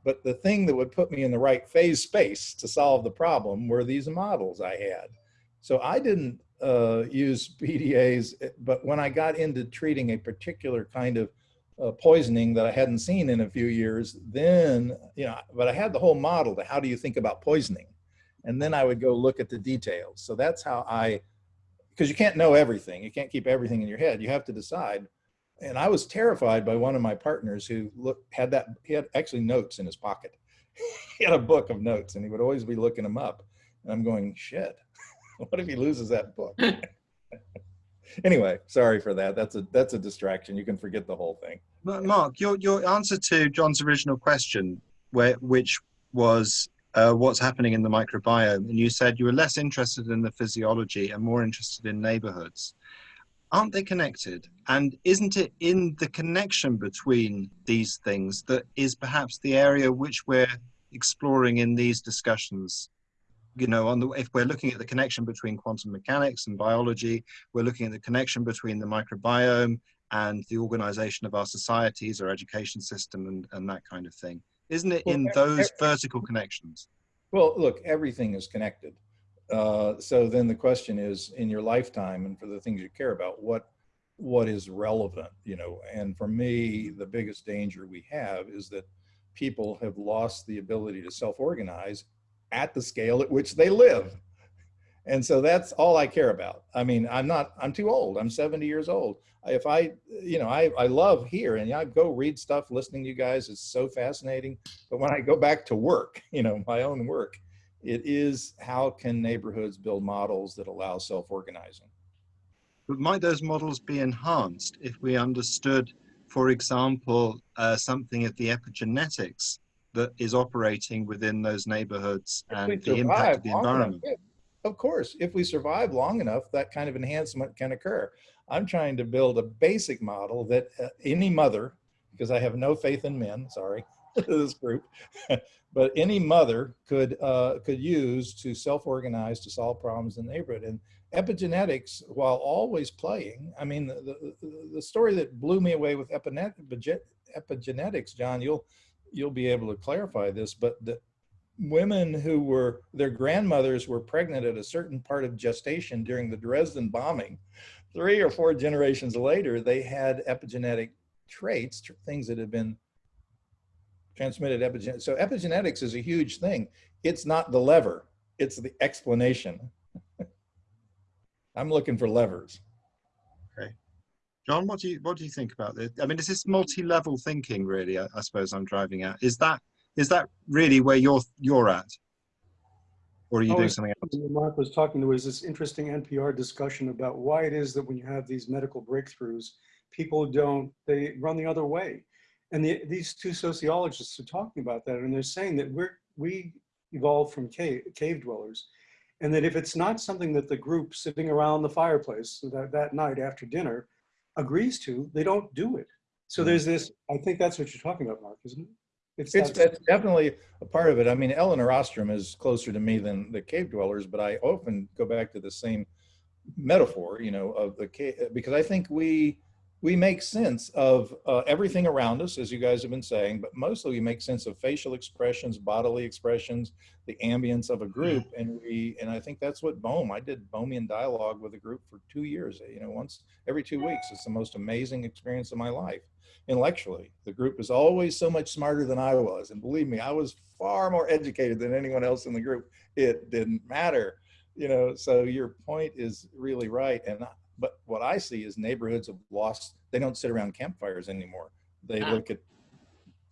But the thing that would put me in the right phase space to solve the problem were these models I had. So I didn't uh, use PDAs, but when I got into treating a particular kind of uh, poisoning that I hadn't seen in a few years, then, you know, but I had the whole model to how do you think about poisoning? And then I would go look at the details. So that's how I, because you can't know everything. You can't keep everything in your head. You have to decide. And I was terrified by one of my partners who look, had that, he had actually notes in his pocket. he had a book of notes and he would always be looking them up. And I'm going, shit, what if he loses that book? anyway, sorry for that. That's a that's a distraction. You can forget the whole thing. But Mark, your your answer to John's original question, where which was uh, what's happening in the microbiome, and you said you were less interested in the physiology and more interested in neighborhoods. Aren't they connected? And isn't it in the connection between these things that is perhaps the area which we're exploring in these discussions? You know, on the if we're looking at the connection between quantum mechanics and biology, we're looking at the connection between the microbiome and the organization of our societies, our education system, and, and that kind of thing. Isn't it Well, in those vertical connections? Well, look, everything is connected. uh, so then the question is, in your lifetime and for the things you care about, what what is relevant? You know, and for me, the biggest danger we have is that people have lost the ability to self-organize at the scale at which they live. And so that's all I care about. I mean, I'm not, I'm too old. I'm 70 years old. If I, you know, I, I love here and I go read stuff, listening to you guys is so fascinating. But when I go back to work, you know, my own work, it is how can neighborhoods build models that allow self-organizing? But might those models be enhanced if we understood, for example, uh, something of the epigenetics that is operating within those neighborhoods If and the impact of the enough, environment? Of course, if we survive long enough, that kind of enhancement can occur. I'm trying to build a basic model that uh, any mother, because I have no faith in men, sorry, this group, but any mother could uh, could use to self-organize to solve problems in the neighborhood. And epigenetics, while always playing, I mean, the, the, the story that blew me away with epigenetics, John, you'll you'll be able to clarify this, but the women who were their grandmothers were pregnant at a certain part of gestation during the Dresden bombing. Three or four generations later, they had epigenetic traits, tr- things that had been transmitted epigenetic. So epigenetics is a huge thing. It's not the lever, it's the explanation. I'm looking for levers. Okay. John, what do you what do you think about this? I mean, is this multi-level thinking really? I, I suppose I'm driving at. Is that is that really where you're you're at, or are you Oh, doing something else? Mark was talking, to was this interesting NPR discussion about why it is that when you have these medical breakthroughs, people don't, they run the other way. And the, these two sociologists are talking about that, and they're saying that we're, we evolved from cave, cave dwellers. And that if it's not something that the group sitting around the fireplace that, that night after dinner agrees to, they don't do it. So hmm. there's this, I think that's what you're talking about, Mark, isn't it? It's, that's definitely a part of it. I mean, Elinor Ostrom is closer to me than the cave dwellers, but I often go back to the same metaphor, you know, of the cave, because I think we, we make sense of uh, everything around us, as you guys have been saying, but mostly we make sense of facial expressions, bodily expressions, the ambience of a group. And we, and I think that's what Bohm, I did Bohmian dialogue with a group for two years, you know, once every two weeks. It's the most amazing experience of my life intellectually. The group is always so much smarter than I was. And believe me, I was far more educated than anyone else in the group. It didn't matter, you know, so your point is really right. And, I- but what I see is neighborhoods have lost, they don't sit around campfires anymore. They Ah. look at,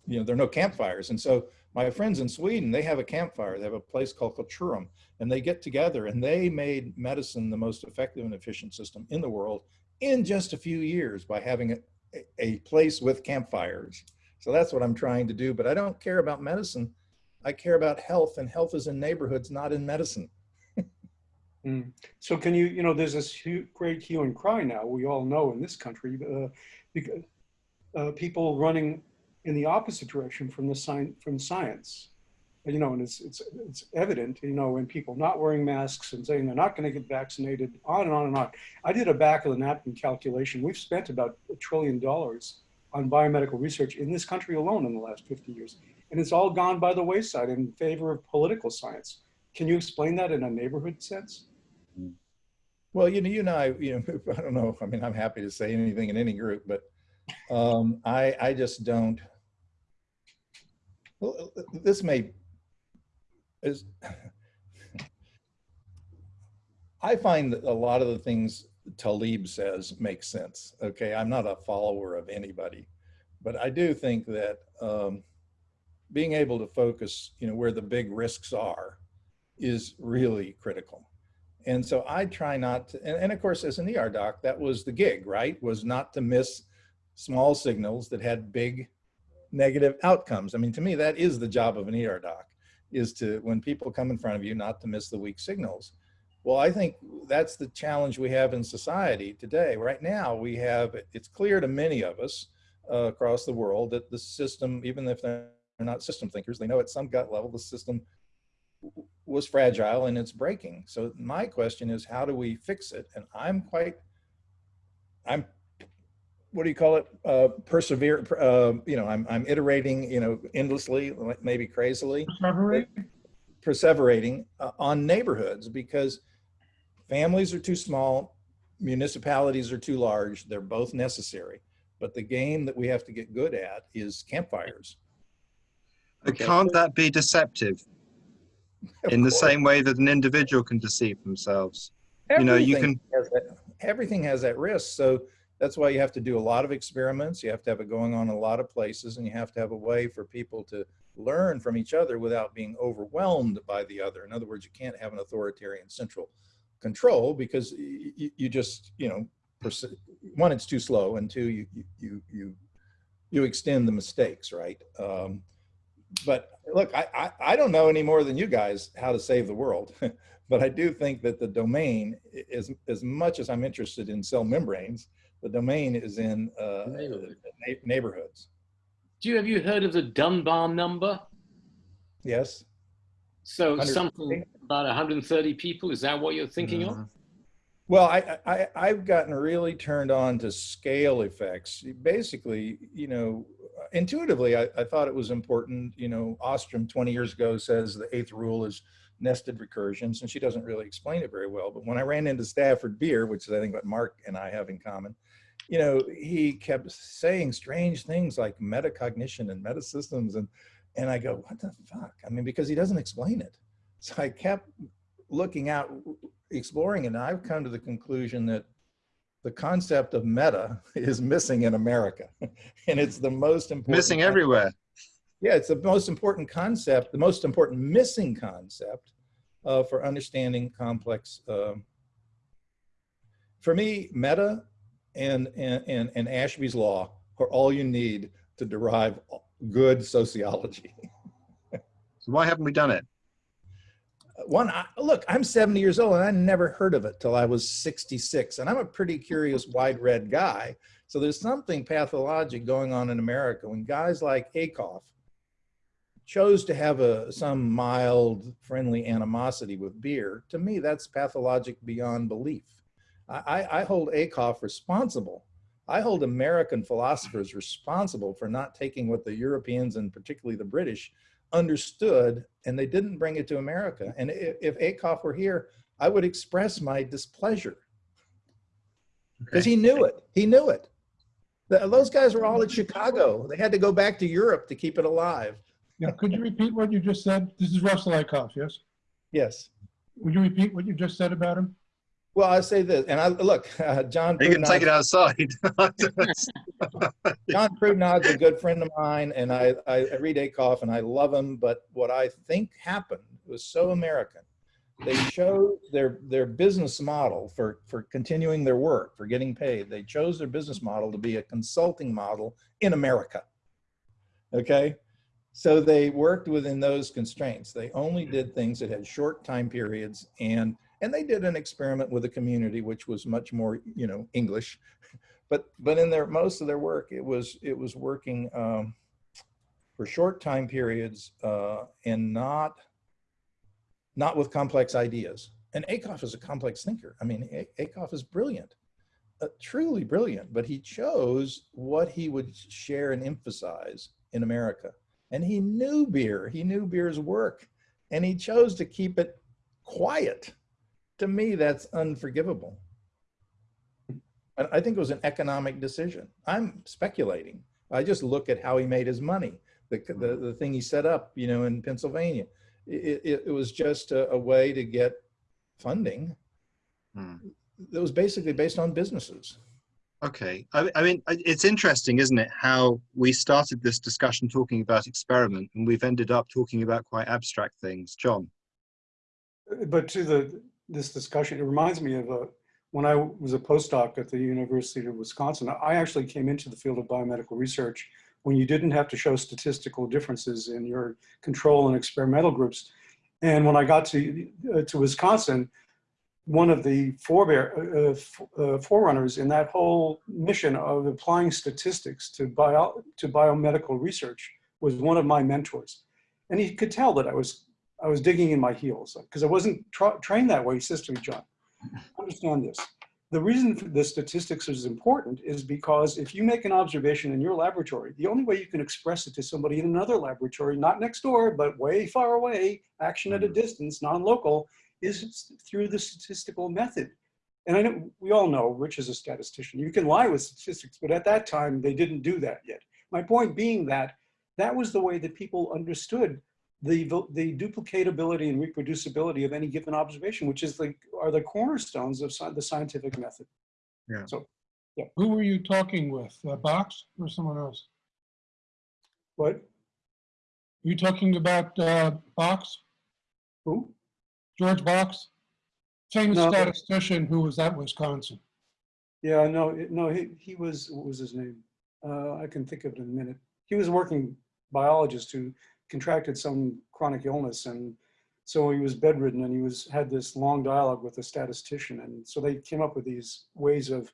you know, there are no campfires. And so my friends in Sweden, they have a campfire. They have a place called Qulturum and they get together and they made medicine the most effective and efficient system in the world in just a few years by having a, a place with campfires. So that's what I'm trying to do. But I don't care about medicine. I care about health, and health is in neighborhoods, not in medicine. Mm. So can you, you know, there's this great hue and cry now, we all know in this country, uh, because uh, people running in the opposite direction from the sign, from science. You know, and it's, it's, it's evident, you know, in people not wearing masks and saying they're not going to get vaccinated, on and on and on. I did a back of the napkin calculation. We've spent about a trillion dollars on biomedical research in this country alone in the last 50 years. And it's all gone by the wayside in favor of political science. Can you explain that in a neighborhood sense? Well, you know, you and I, you know, I don't know. I mean, I'm happy to say anything in any group, but um, I, I just don't. Well, this may is. I find that a lot of the things Taleb says make sense. Okay, I'm not a follower of anybody, but I do think that um, being able to focus, you know, where the big risks are, is really critical. And so I try not to, and, and of course, as an ER doc, that was the gig, right? Was not to miss small signals that had big negative outcomes. I mean, to me, that is the job of an ER doc, is to, when people come in front of you, not to miss the weak signals. Well, I think that's the challenge we have in society today. Right now, we have, it's clear to many of us uh, across the world that the system, even if they're not system thinkers, they know at some gut level the system was fragile and it's breaking. So my question is, how do we fix it? And I'm quite, I'm, what do you call it? Uh, persevere. Uh, you know, I'm I'm iterating. You know, endlessly, maybe crazily. Recovery? perseverating uh, on neighborhoods because families are too small, municipalities are too large. They're both necessary. But the game that we have to get good at is campfires. But Okay. can't that be deceptive Of in the course. same way that an individual can deceive themselves? You know, you Everything has that- Everything has that risk. So that's why you have to do a lot of experiments. You have to have it going on in a lot of places and you have to have a way for people to learn from each other without being overwhelmed by the other. In other words, you can't have an authoritarian central control because you, you just, you know, one, it's too slow and two, you, you, you, you, you extend the mistakes, right? Um, but look, I, I, I don't know any more than you guys how to save the world. But I do think that the domain is, as much as I'm interested in cell membranes, the domain is in uh, Neighborhood. neighborhoods. Do you have you heard of the Dunbar number? Yes. So something about 130 people. Is that what you're thinking of? Well, I, I, I've gotten really turned on to scale effects. Basically, you know, intuitively, I, I thought it was important. You know, Ostrom 20 years ago says the eighth rule is nested recursions, and she doesn't really explain it very well. But when I ran into Stafford Beer, which is I think what Mark and I have in common, you know, he kept saying strange things like metacognition and metasystems, and and I go, what the fuck? I mean, because he doesn't explain it. So I kept looking out, exploring, it, and I've come to the conclusion that the concept of meta is missing in America, and it's the most important. Missing everywhere. Yeah, it's the most important concept, the most important missing concept uh, for understanding complex. um for me, meta and, and, and, and Ashby's law are all you need to derive good sociology. So why haven't we done it? One, I, look, I'm 70 years old and I never heard of it till I was 66. And I'm a pretty curious, wide read guy. So there's something pathologic going on in America when guys like Ackoff chose to have a some mild, friendly animosity with beer. To me, that's pathologic beyond belief. I, I, I hold Ackoff responsible. I hold American philosophers responsible for not taking what the Europeans and particularly the British understood and they didn't bring it to America. And if, if Ackoff were here, I would express my displeasure because he knew it. He knew it. The- those guys were all at Chicago. They had to go back to Europe to keep it alive. Yeah, could you repeat what you just said? This is Russell Ackoff, yes? Yes. Would you repeat what you just said about him? Well, I say this, and I look, uh, John. You can take it outside. John Pourdehnad's a good friend of mine, and I, I, I read Ackoff and I love him. But what I think happened was so American. They showed their their business model for for continuing their work, for getting paid. They chose their business model to be a consulting model in America. Okay, so they worked within those constraints. They only did things that had short time periods, and and they did an experiment with a community which was much more you know English. But but in their most of their work it was it was working um, for short time periods uh, and not not with complex ideas. And Ackoff is a complex thinker. I mean Ackoff is brilliant uh, truly brilliant but he chose what he would share and emphasize in america. And he knew beer. He knew beer's work. And he chose to keep it quiet to me that's unforgivable I I think it was an economic decision. I'm speculating. I just look at how he made his money, the, the, the thing he set up, you know, in Pennsylvania. It, it, it was just a, a way to get funding Hmm. that was basically based on businesses. Okay. I, I mean, it's interesting, isn't it, how we started this discussion talking about experiment and we've ended up talking about quite abstract things. John? But to the, this discussion, it reminds me of a, when I was a postdoc at the University of Wisconsin, I actually came into the field of biomedical research when you didn't have to show statistical differences in your control and experimental groups. And when I got to, uh, to Wisconsin, one of the forebear, uh, uh, forerunners in that whole mission of applying statistics to bio, to biomedical research was one of my mentors. And he could tell that I was I was digging in my heels because I wasn't tra- trained that way. He says to me, John, understand this. the reason for the statistics is important is because if you make an observation in your laboratory, the only way you can express it to somebody in another laboratory, not next door, but way far away, action at a mm-hmm. distance, non-local, is through the statistical method. And I know, we all know, Rich is a statistician, you can lie with statistics, but at that time, they didn't do that yet. My point being that that was the way that people understood the, the duplicatability and reproducibility of any given observation, which is the, are the cornerstones of sci- the scientific method. Yeah. So, yeah. Who were you talking with? Uh, Box or someone else? What, Were you talking about uh, Box, who? George Box? Famous No. statistician who was at Wisconsin. Yeah, no, no, he, he was, what was his name? Uh, I can think of it in a minute. He was a working biologist who contracted some chronic illness and so he was bedridden and he was, had this long dialogue with a statistician. And so they came up with these ways of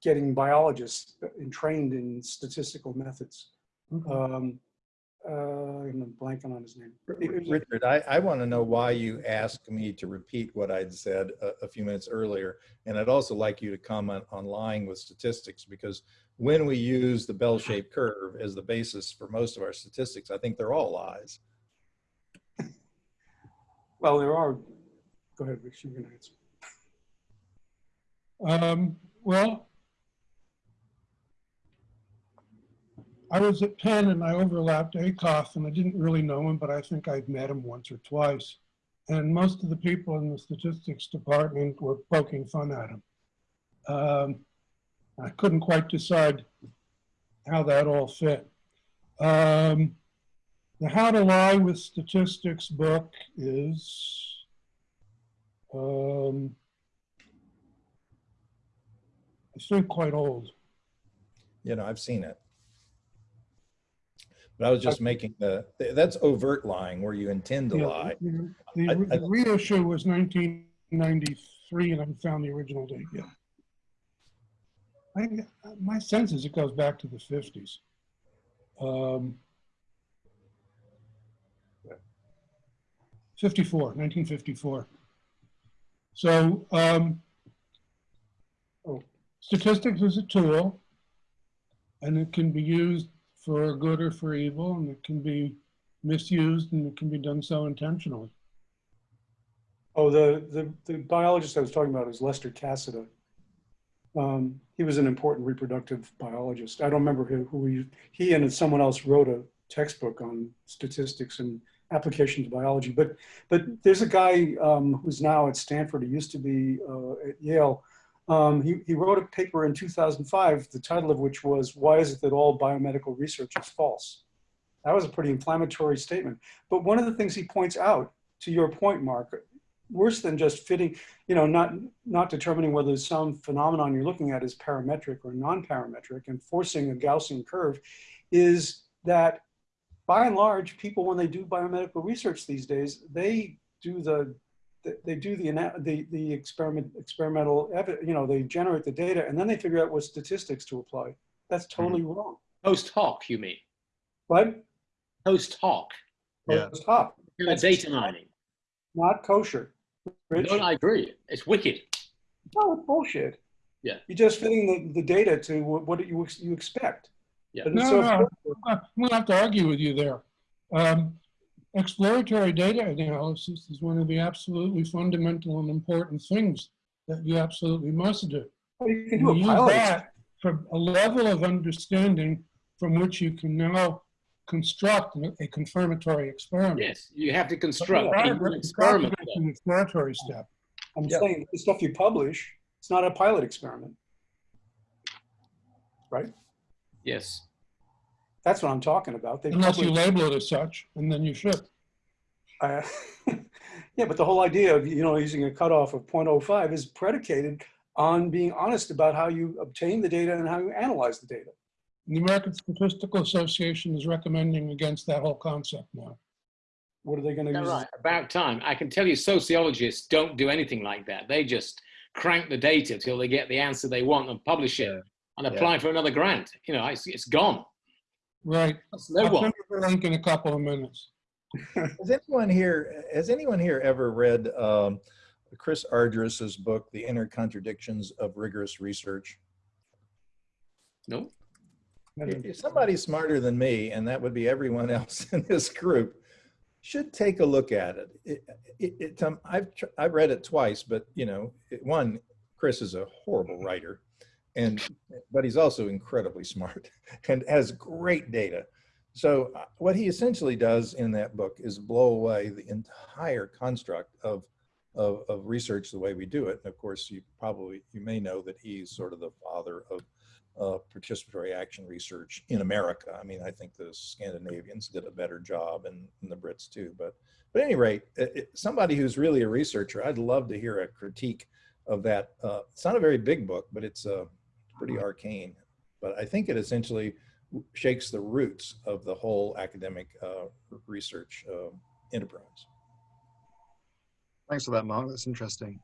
getting biologists trained in statistical methods. Um, uh, I'm blanking on his name. Richard, I, I want to know why you asked me to repeat what I'd said a, a few minutes earlier. And I'd also like you to comment on lying with statistics because when we use the bell-shaped curve as the basis for most of our statistics, I think they're all lies. Well, there are, go ahead, Rich, you can answer. Um, well, I was at Penn and I overlapped Ackoff and I didn't really know him, but I think I'd met him once or twice. And most of the people in the statistics department were poking fun at him. Um, I couldn't quite decide how that all fit. Um, the How to Lie with Statistics book is um, I think quite old. You know, I've seen it. But I was just making the, that's overt lying where you intend to Yeah, lie. The, the- I- I- the reissue was 1993 and I found the original date yet. I, my sense is it goes back to the 50s. Um, 54, 1954. So um, statistics is a tool and it can be used for good or for evil and it can be misused and it can be done so intentionally. Oh, the, the, the biologist I was talking about is Lester Casida. Um, he was an important reproductive biologist. I don't remember who, who he, he and someone else wrote a textbook on statistics and application to biology. But, but there's a guy um, who's now at Stanford, he used to be uh, at Yale. Um, he, he wrote a paper in 2005, the title of which was, Why is it that all biomedical research is false? That was a pretty inflammatory statement. But one of the things he points out, to your point, Mark, worse than just fitting, you know, not not determining whether some phenomenon you're looking at is parametric or non-parametric and forcing a Gaussian curve, is that by and large, people when they do biomedical research these days, they do the they do the the the experiment experimental you know they generate the data and then they figure out what statistics to apply. That's hmm. totally wrong. Post hoc, you mean? What? Post hoc. Yeah. Stop. You're data mining. Not kosher. Rich? No, I agree. It's wicked. No, it's bullshit. Yeah. You're just fitting the, the data to what, what you, ex- you expect. Yeah. But No, so- no, I'm going to have to argue with you there. Um, exploratory data analysis is one of the absolutely fundamental and important things that you absolutely must do. well, you can do You a use that for a level of understanding from which you can now construct a confirmatory experiment. Yes, you have to construct But a you new have to experiment. Start an exploratory step. I'm Yeah. saying the stuff you publish, it's not a pilot experiment. Right? Yes. That's what I'm talking about. They Unless you label it as such, and then you should. Uh, yeah, but the whole idea of, you know, using a cutoff of 0.05 is predicated on being honest about how you obtain the data and how you analyze the data. The American Statistical Association is recommending against that whole concept now. What are they going to Yeah, use? right. About time. I can tell you sociologists don't do anything like that. They just crank the data till they get the answer they want and publish it Yeah. and apply for another grant. You know, it's, it's gone. Right. That's no I'll one. send the link in a couple of minutes. Has anyone here, has anyone here ever read um, Chris Argyris's book, The Inner Contradictions of Rigorous Research. No? If somebody smarter than me, and that would be everyone else in this group, should take a look at it. It, it, it um, I've I've read it twice, but you know, one, Chris is a horrible writer, and but he's also incredibly smart and has great data. So uh, what he essentially does in that book is blow away the entire construct of of, of research the way we do it. And of course, you probably you may know that he's sort of the father of uh, participatory action research in America. I mean, I think the Scandinavians did a better job and, and the Brits too. But, but at any rate, it, it- somebody who's really a researcher, I'd love to hear a critique of that. Uh, it's not a very big book, but it's uh, pretty arcane. But I think it essentially shakes the roots of the whole academic uh, research uh, enterprise. Thanks for that, Mark. That's interesting.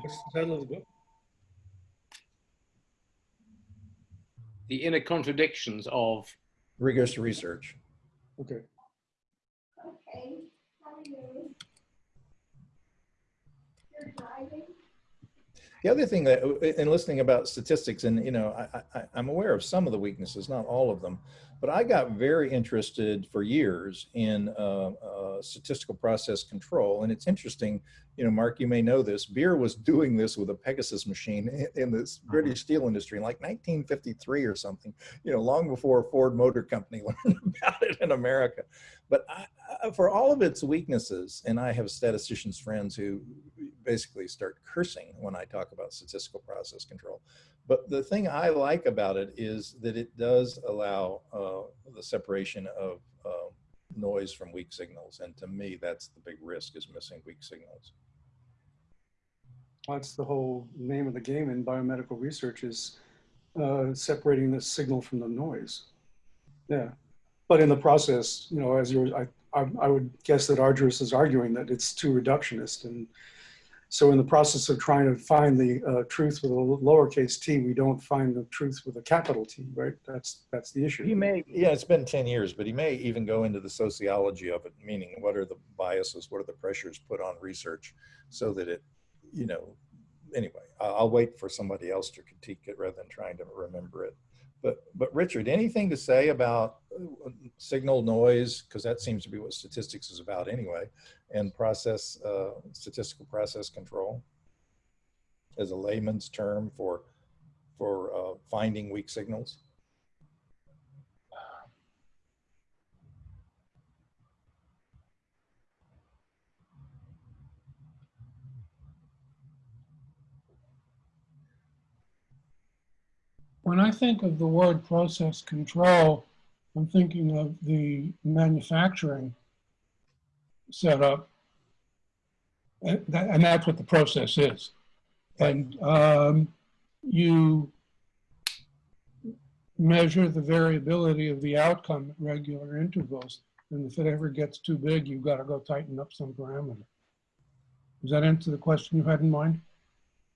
What's the title of the book? The inner contradictions of Rigorous research. Okay. Okay, how are you? You're driving? The other thing that, in listening about statistics, and you know, I, I, I'm aware of some of the weaknesses, not all of them, but I got very interested for years in uh, uh, statistical process control. And it's interesting, you know, Mark, you may know this. Beer was doing this with a Pegasus machine in, in this British steel industry in like 1953 or something. You know, long before Ford Motor Company learned about it in America. But I, I, for all of its weaknesses, and I have statisticians friends who basically start cursing when I talk about statistical process control. But the thing I like about it is that it does allow uh, the separation of uh, noise from weak signals. And to me, that's the big risk is missing weak signals. That's the whole name of the game in biomedical research is uh, separating the signal from the noise. Yeah, but in the process, you know, as you're, I, I, I would guess that Argyris is arguing that it's too reductionist, and so in the process of trying to find the uh, truth with a lowercase t, we don't find the truth with a capital T, right? That's that's the issue. He may, yeah, it's been 10 years, but he may even go into the sociology of it, meaning what are the biases, what are the pressures put on research so that it, you know, anyway, I'll, wait for somebody else to critique it rather than trying to remember it. But, but Richard, anything to say about uh, signal noise? Because that seems to be what statistics is about anyway, and process, uh, statistical process control as a layman's term for, for uh, finding weak signals? When I think of the word process control, I'm thinking of the manufacturing setup. And, that, and that's what the process is. And um, you measure the variability of the outcome at regular intervals. And if it ever gets too big, you've got to go tighten up some parameter. Does that answer the question you had in mind?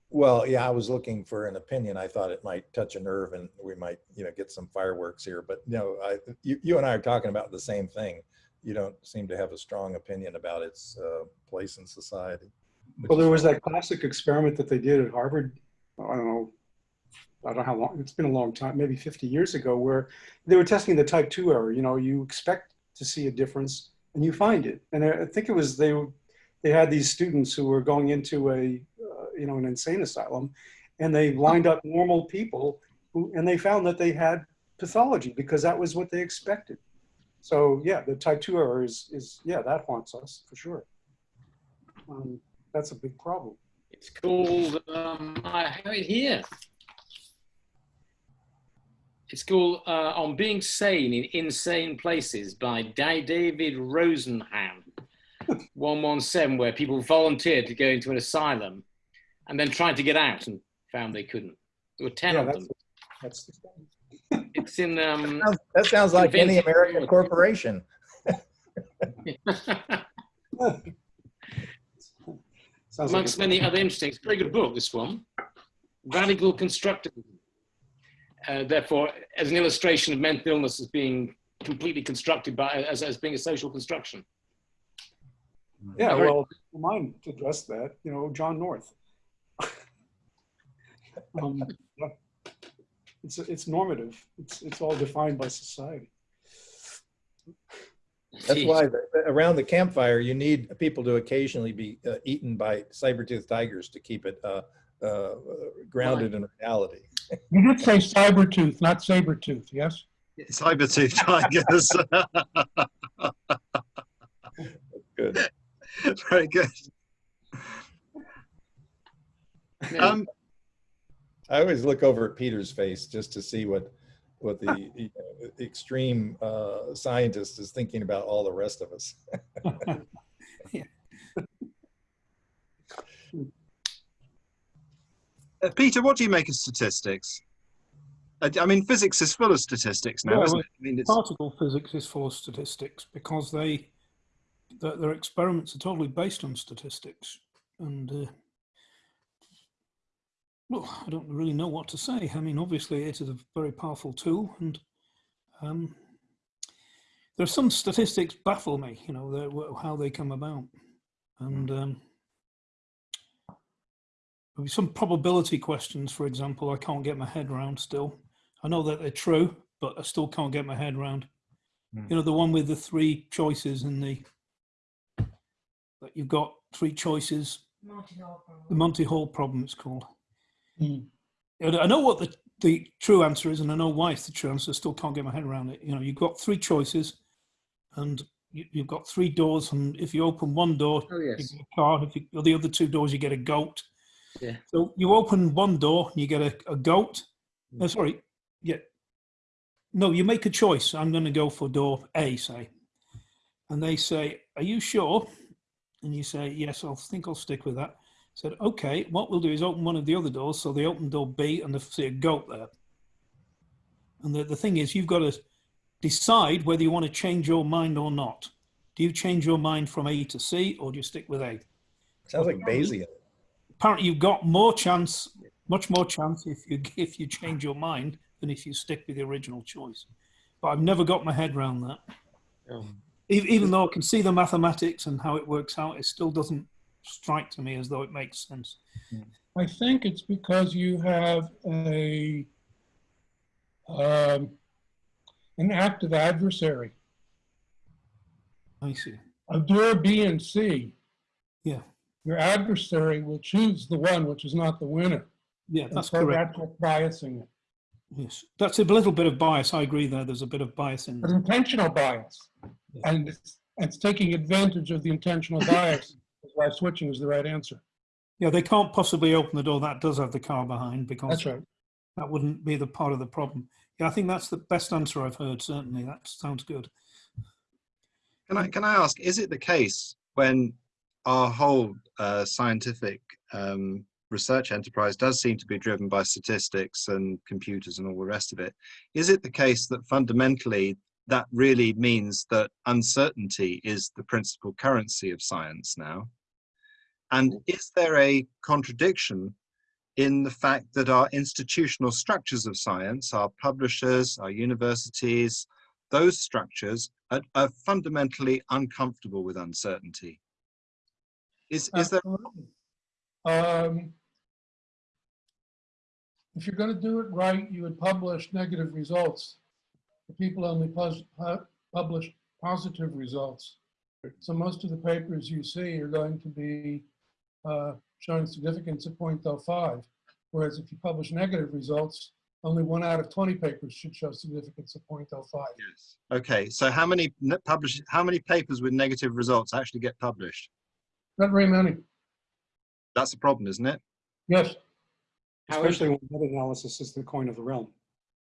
Well, yeah, I was looking for an opinion. I thought it might touch a nerve and we might, you know, get some fireworks here. But no, I, you, you and I are talking about the same thing. You don't seem to have a strong opinion about its uh, place in society. Well, there was that classic experiment that they did at Harvard. I don't know. I don't know how long. It's been a long time, maybe 50 years ago, where they were testing the type two error. You know, you expect to see a difference, and you find it. And I I think it was they. They had these students who were going into a, uh, you know, an insane asylum, and they lined up normal people, who, and they found that they had pathology because that was what they expected. So yeah, the two is, is yeah, that haunts us for sure. Um, that's a big problem. It's called, um, I have it here. It's called uh, On Being Sane in Insane Places by Da- David Rosenhan, 117, where people volunteered to go into an asylum and then tried to get out and found they couldn't. There were 10 Yeah, of that's- them. That's It's in, um, Sounds- That sounds like any American corporation. sounds like amongst a- many other interesting, it's a very good book, this one. Radical Constructivism. Uh, therefore, as an illustration of mental illness as being completely constructed by, as, as being a social construction. Yeah, Very- well, mine addressed that, you know, John North. Um, yeah. It's, it's normative. It's, it's all defined by society. That's why the- around the campfire, you need people to occasionally be uh, eaten by saber-toothed tigers to keep it uh, uh, grounded in reality. You did say cyber tooth, not saber tooth, yes? Cyber-tooth tigers. Good. Very good. Um, I always look over at Peter's face just to see what, what the you know, extreme uh, scientist is thinking about all the rest of us. uh, Peter, what do you make of statistics? I, I mean, physics is full of statistics now, Yeah, isn't it? I mean, it's, Particle physics is full of statistics because they, their, their experiments are totally based on statistics. And, uh, well, I don't really know what to say. I mean, obviously it is a very powerful tool and um, there are some statistics baffle me, you know, the- how they come about. And um, some probability questions, for example, I can't get my head around still. I know that they're true, but I still can't get my head around. Hmm. You know, the one with the three choices and the that you've got three choices. Monty Hall The. Monty Hall problem, it's called. And I know what the the true answer is, and I know why it's the true answer. I still can't get my head around it. You know, you've got three choices, and you, you've got three doors, and if you open one door, Oh, you yes. get a car. If you, or the other two doors, you get a goat. Yeah. So you open one door, and you get a, a goat. Mm. No, sorry. Yeah. No, you make a choice. I'm going to go for door A, say. And they say, "Are you sure?" And you say, "Yes, I think I'll stick with that." Said, "Okay. What we'll do is open one of the other doors." So they open door B, and they see a goat there. And the, the thing is, you've got to decide whether you want to change your mind or not. Do you change your mind from A to C, or do you stick with A? Sounds like Bayesian. apparently you've got more chance, much more chance if you if you change your mind than if you stick with the original choice. But I've never got my head around that. Oh. E- Even though I can see the mathematics and how it works out, it still doesn't strike to me as though it makes sense. I think it's because you have a, um, an active adversary. I see. A door B and C, Yeah, your adversary will choose the one which is not the winner. yeah, that's so correct. That's biasing it. Yes, that's a little bit of bias. I agree there. There's a bit of bias in there. intentional bias. And it's, it's taking advantage of the intentional bias. That's why switching is the right answer. Yeah, they can't possibly open the door. That does have the car behind because That's right. that wouldn't be the part of the problem. Yeah, I think that's the best answer I've heard. Certainly, that sounds good. can I can I ask? Is it the case when our whole uh, scientific um, research enterprise does seem to be driven by statistics and computers and all the rest of it? Is it the case that fundamentally that really means that uncertainty is the principal currency of science now? And is there a contradiction in the fact that our institutional structures of science, our publishers, our universities, those structures are, are fundamentally uncomfortable with uncertainty? Is, is there, Um, If you're going to do it right, you would publish negative results. The people only pos- publish positive results. So most of the papers you see are going to be uh, showing significance of 0.05. Whereas if you publish negative results, only one out of 20 papers should show significance of 0.05. yes. Okay, so how many ne- publish, how many papers with negative results actually get published? Not very many. That's the problem, isn't it? Yes. Especially when meta-analysis is the coin of the realm.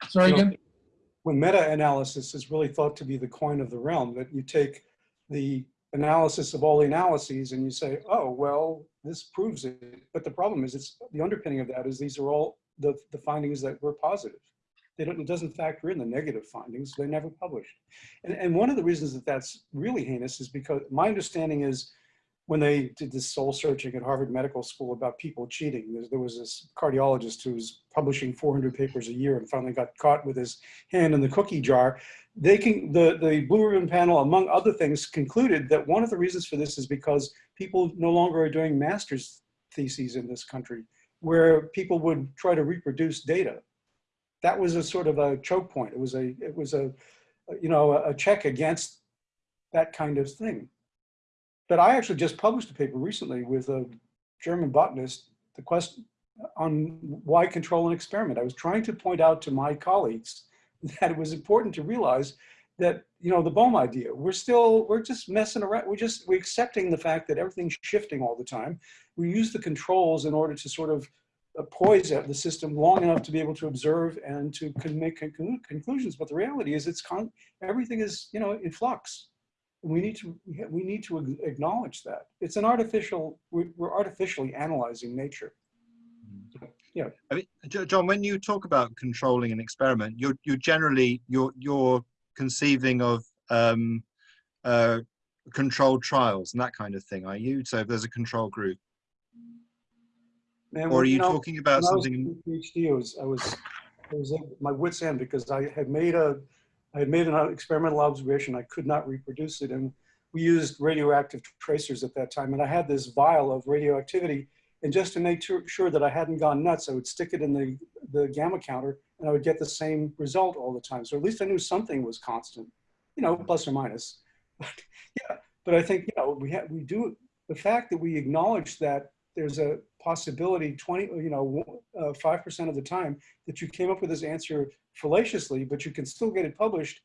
Sorry You know, again? When meta-analysis is really thought to be the coin of the realm, that you take the analysis of all the analyses and you say, oh, well, this proves it. But the problem is, it's, the underpinning of that is these are all the, the findings that were positive. They don't, it doesn't factor in the negative findings. They're never published. And, and one of the reasons that that's really heinous is because my understanding is when they did this soul searching at Harvard Medical School about people cheating. There, there was this cardiologist who was publishing 400 papers a year and finally got caught with his hand in the cookie jar. They can, the, the Blue Ribbon panel, among other things, concluded that one of the reasons for this is because people no longer are doing master's theses in this country, where people would try to reproduce data. That was a sort of a choke point. It was a, it was a, you know, a check against that kind of thing. But I actually just published a paper recently with a German botanist, the question on why control an experiment. I was trying to point out to my colleagues that it was important to realize that, you know, the Bohm idea, we're still, we're just messing around. We're just, we're accepting the fact that everything's shifting all the time. We use the controls in order to sort of uh, poise the system long enough to be able to observe and to make conclusions. But the reality is it's con everything is, you know, in flux. We need to, we need to acknowledge that. It's an artificial, we're, artificially analyzing nature. I mean, John, when you talk about controlling an experiment, you're you're generally you're you're conceiving of um, uh, controlled trials and that kind of thing, are you? So if there's a control group, or are we- you know, talking about When I was something? PhD, I was, I was, I was at my wit's end because I had made a, I had made an experimental observation. I could not reproduce it. And we used radioactive tracers at that time. And I had this vial of radioactivity. And just to make sure- that I hadn't gone nuts, I would stick it in the, the gamma counter and I would get the same result all the time. So at least I knew something was constant, you know, plus or minus. But yeah, but I think, you know, we have, we do, the fact that we acknowledge that there's a possibility 20, you know, uh, 5% of the time that you came up with this answer fallaciously, but you can still get it published,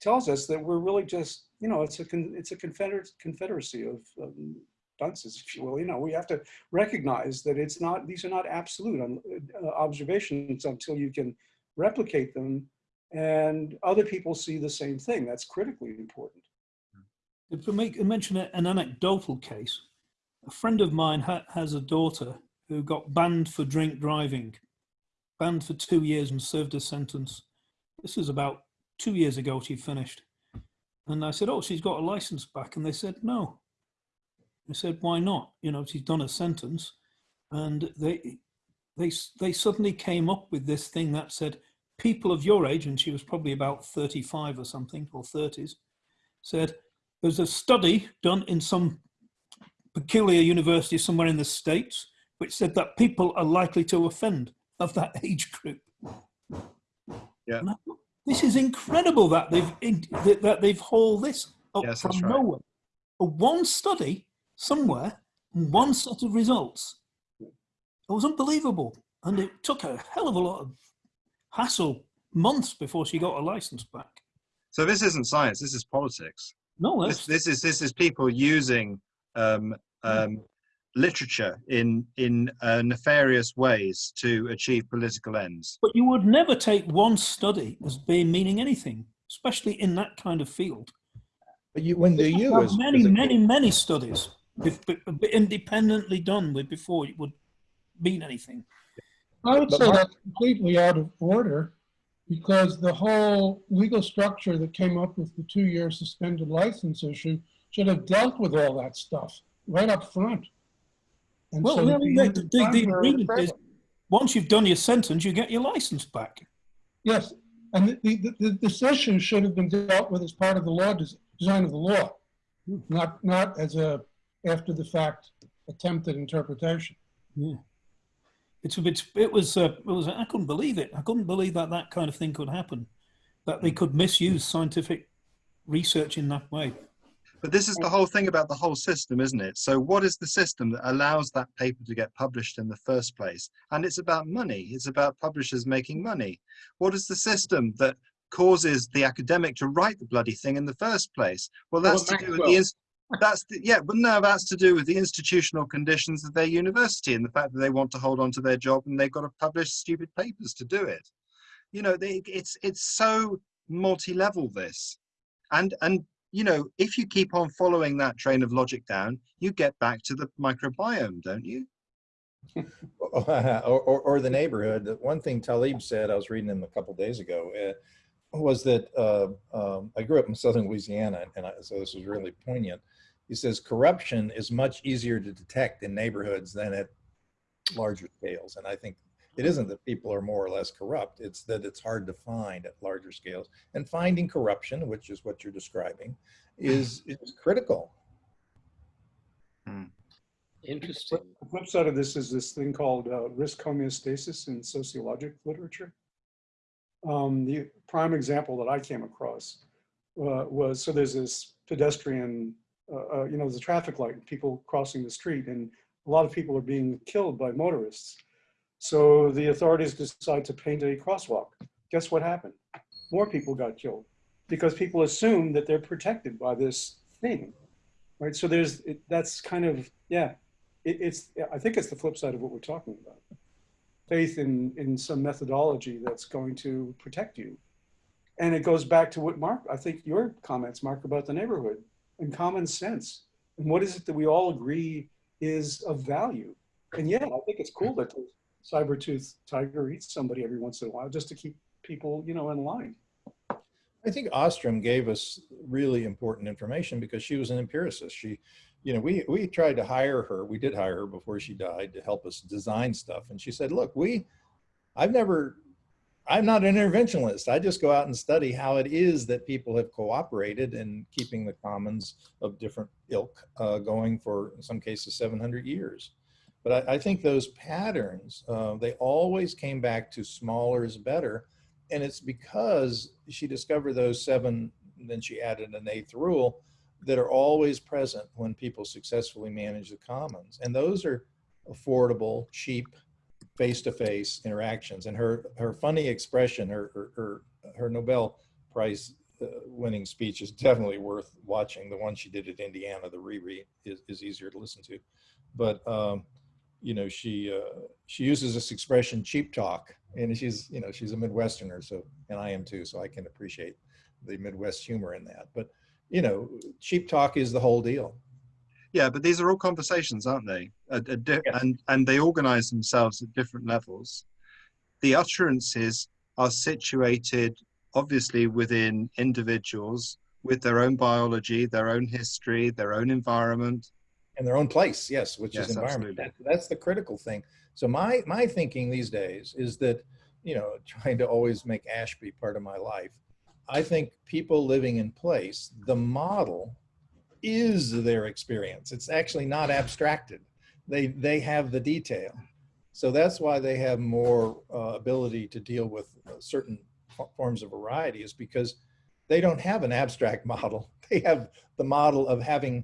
tells us that we're really just, you know, it's a, it's a confederate, confederacy of um, dunces, if you will. You know, we have to recognize that it's not, these are not absolute um, uh, observations until you can replicate them and other people see the same thing. That's critically important. If I make mention an anecdotal case, a friend of mine ha- has a daughter who got banned for drink driving, banned for two years and served a sentence. This was about two years ago she finished. And I said, oh, she's got a license back. And they said, no. I said, why not? You know, she's done a sentence. And they, they, they suddenly came up with this thing that said, people of your age, and she was probably about 35 or something, or 30s, said, there's a study done in some peculiar university somewhere in the States, which said that people are likely to offend of that age group. Yeah. I This is incredible that they've in- that that they've hauled this up Yes, from that's right. nowhere. A one study somewhere, one set of results. It was unbelievable, and it took a hell of a lot of hassle, months before she got a license back. So this isn't science. This is politics. No, This, this is this is people using um, um, literature in in uh, nefarious ways to achieve political ends. But you would never take one study as being meaning anything, especially in that kind of field. But you, when the You U have many, is many, many studies independently done with before it would mean anything. I would But say Mark- that's completely out of order because the whole legal structure that came up with the two-year suspended license issue should have dealt with all that stuff right up front. And Well, so the, that the, the the, the agreement is once you've done your sentence, you get your license back. Yes, and the, the, the decision should have been dealt with as part of the law, design of the law, not, not as a after-the-fact attempted interpretation. Yeah. It's a bit, it was, uh, it was, I couldn't believe it. I couldn't believe that that kind of thing could happen, that they could misuse scientific research in that way. But this is the whole thing about the whole system, isn't it? So what is the system that allows that paper to get published in the first place? And it's about money. It's about publishers making money. What is the system that causes the academic to write the bloody thing in the first place? Well, that's to do with the that's the, yeah, but no, that's to do with the institutional conditions of their university and the fact that they want to hold on to their job and they've got to publish stupid papers to do it. You know, they, it's it's so multi-level this, and and you know, if you keep on following that train of logic down, you get back to the microbiome, don't you? or, or, or the neighborhood. One thing Taleb said, I was reading him a couple days ago, uh, was that uh, um, I grew up in southern Louisiana, and I, so this was really poignant. he says corruption is much easier to detect in neighborhoods than at larger scales. And I think it isn't that people are more or less corrupt, it's that it's hard to find at larger scales. And finding corruption, which is what you're describing, is, is critical. Interesting. The flip side of this is this thing called uh, risk homeostasis in sociologic literature. Um, the prime example that I came across uh, was, so there's this pedestrian, uh, uh, you know, there's a traffic light, and people crossing the street, and a lot of people are being killed by motorists. So the authorities decide to paint a crosswalk. Guess what happened? More people got killed because people assume that they're protected by this thing, right? So there's, it, that's kind of, yeah, it, it's, I think it's the flip side of what we're talking about. Faith in, in some methodology that's going to protect you. And it goes back to what Mark, I think your comments, Mark, about the neighborhood and common sense. And what is it that we all agree is of value? And yeah, I think it's cool that saber-tooth tiger eats somebody every once in a while just to keep people, you know, in line. I think Ostrom gave us really important information because she was an empiricist. She, you know, we, we tried to hire her. We did hire her before she died to help us design stuff. And she said, look, we, I've never, I'm not an interventionist. I just go out and study how it is that people have cooperated in keeping the commons of different ilk uh, going for, in some cases, 700 years. But I, I think those patterns, uh, they always came back to smaller is better. And it's because she discovered those seven, then she added an eighth rule that are always present when people successfully manage the commons. And those are affordable, cheap, face-to-face interactions. And her, her funny expression, her, her, her, her Nobel Prize uh, winning speech is definitely worth watching. The one she did at Indiana, the reread is, is easier to listen to. But, um, you know, she, uh, she uses this expression, cheap talk, and she's, you know, she's a Midwesterner, so, and I am too, so I can appreciate the Midwest humor in that. But, you know, cheap talk is the whole deal. Yeah, but these are all conversations, aren't they? A- a Yes. And and they organize themselves at different levels. The utterances are situated obviously within individuals with their own biology, their own history, their own environment. In their own place, yes, which Yes, is environment. That, that's the critical thing. So my my thinking these days is that, you know, trying to always make Ashby part of my life. I think people living in place, the model is their experience. It's actually not abstracted. They they have the detail. So that's why they have more uh, ability to deal with uh, certain forms of variety is because they don't have an abstract model. They have the model of having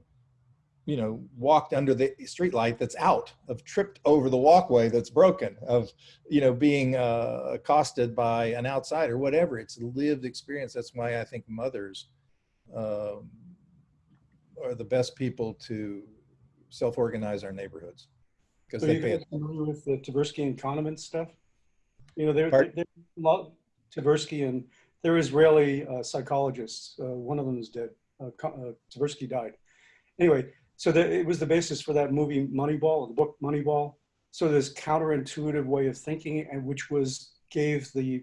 you know, walked under the streetlight that's out, of tripped over the walkway that's broken, of, you know, being uh, accosted by an outsider, whatever. It's a lived experience. That's why I think mothers um, are the best people to self-organize our neighborhoods because So they pay familiar with the Tversky and Kahneman stuff? You know, there, Pardon? lot, Tversky and they're Israeli uh, psychologists. Uh, one of them is dead. Uh, uh, Tversky died. Anyway, so it was the basis for that movie Moneyball, the book Moneyball. So this counterintuitive way of thinking, and which was gave the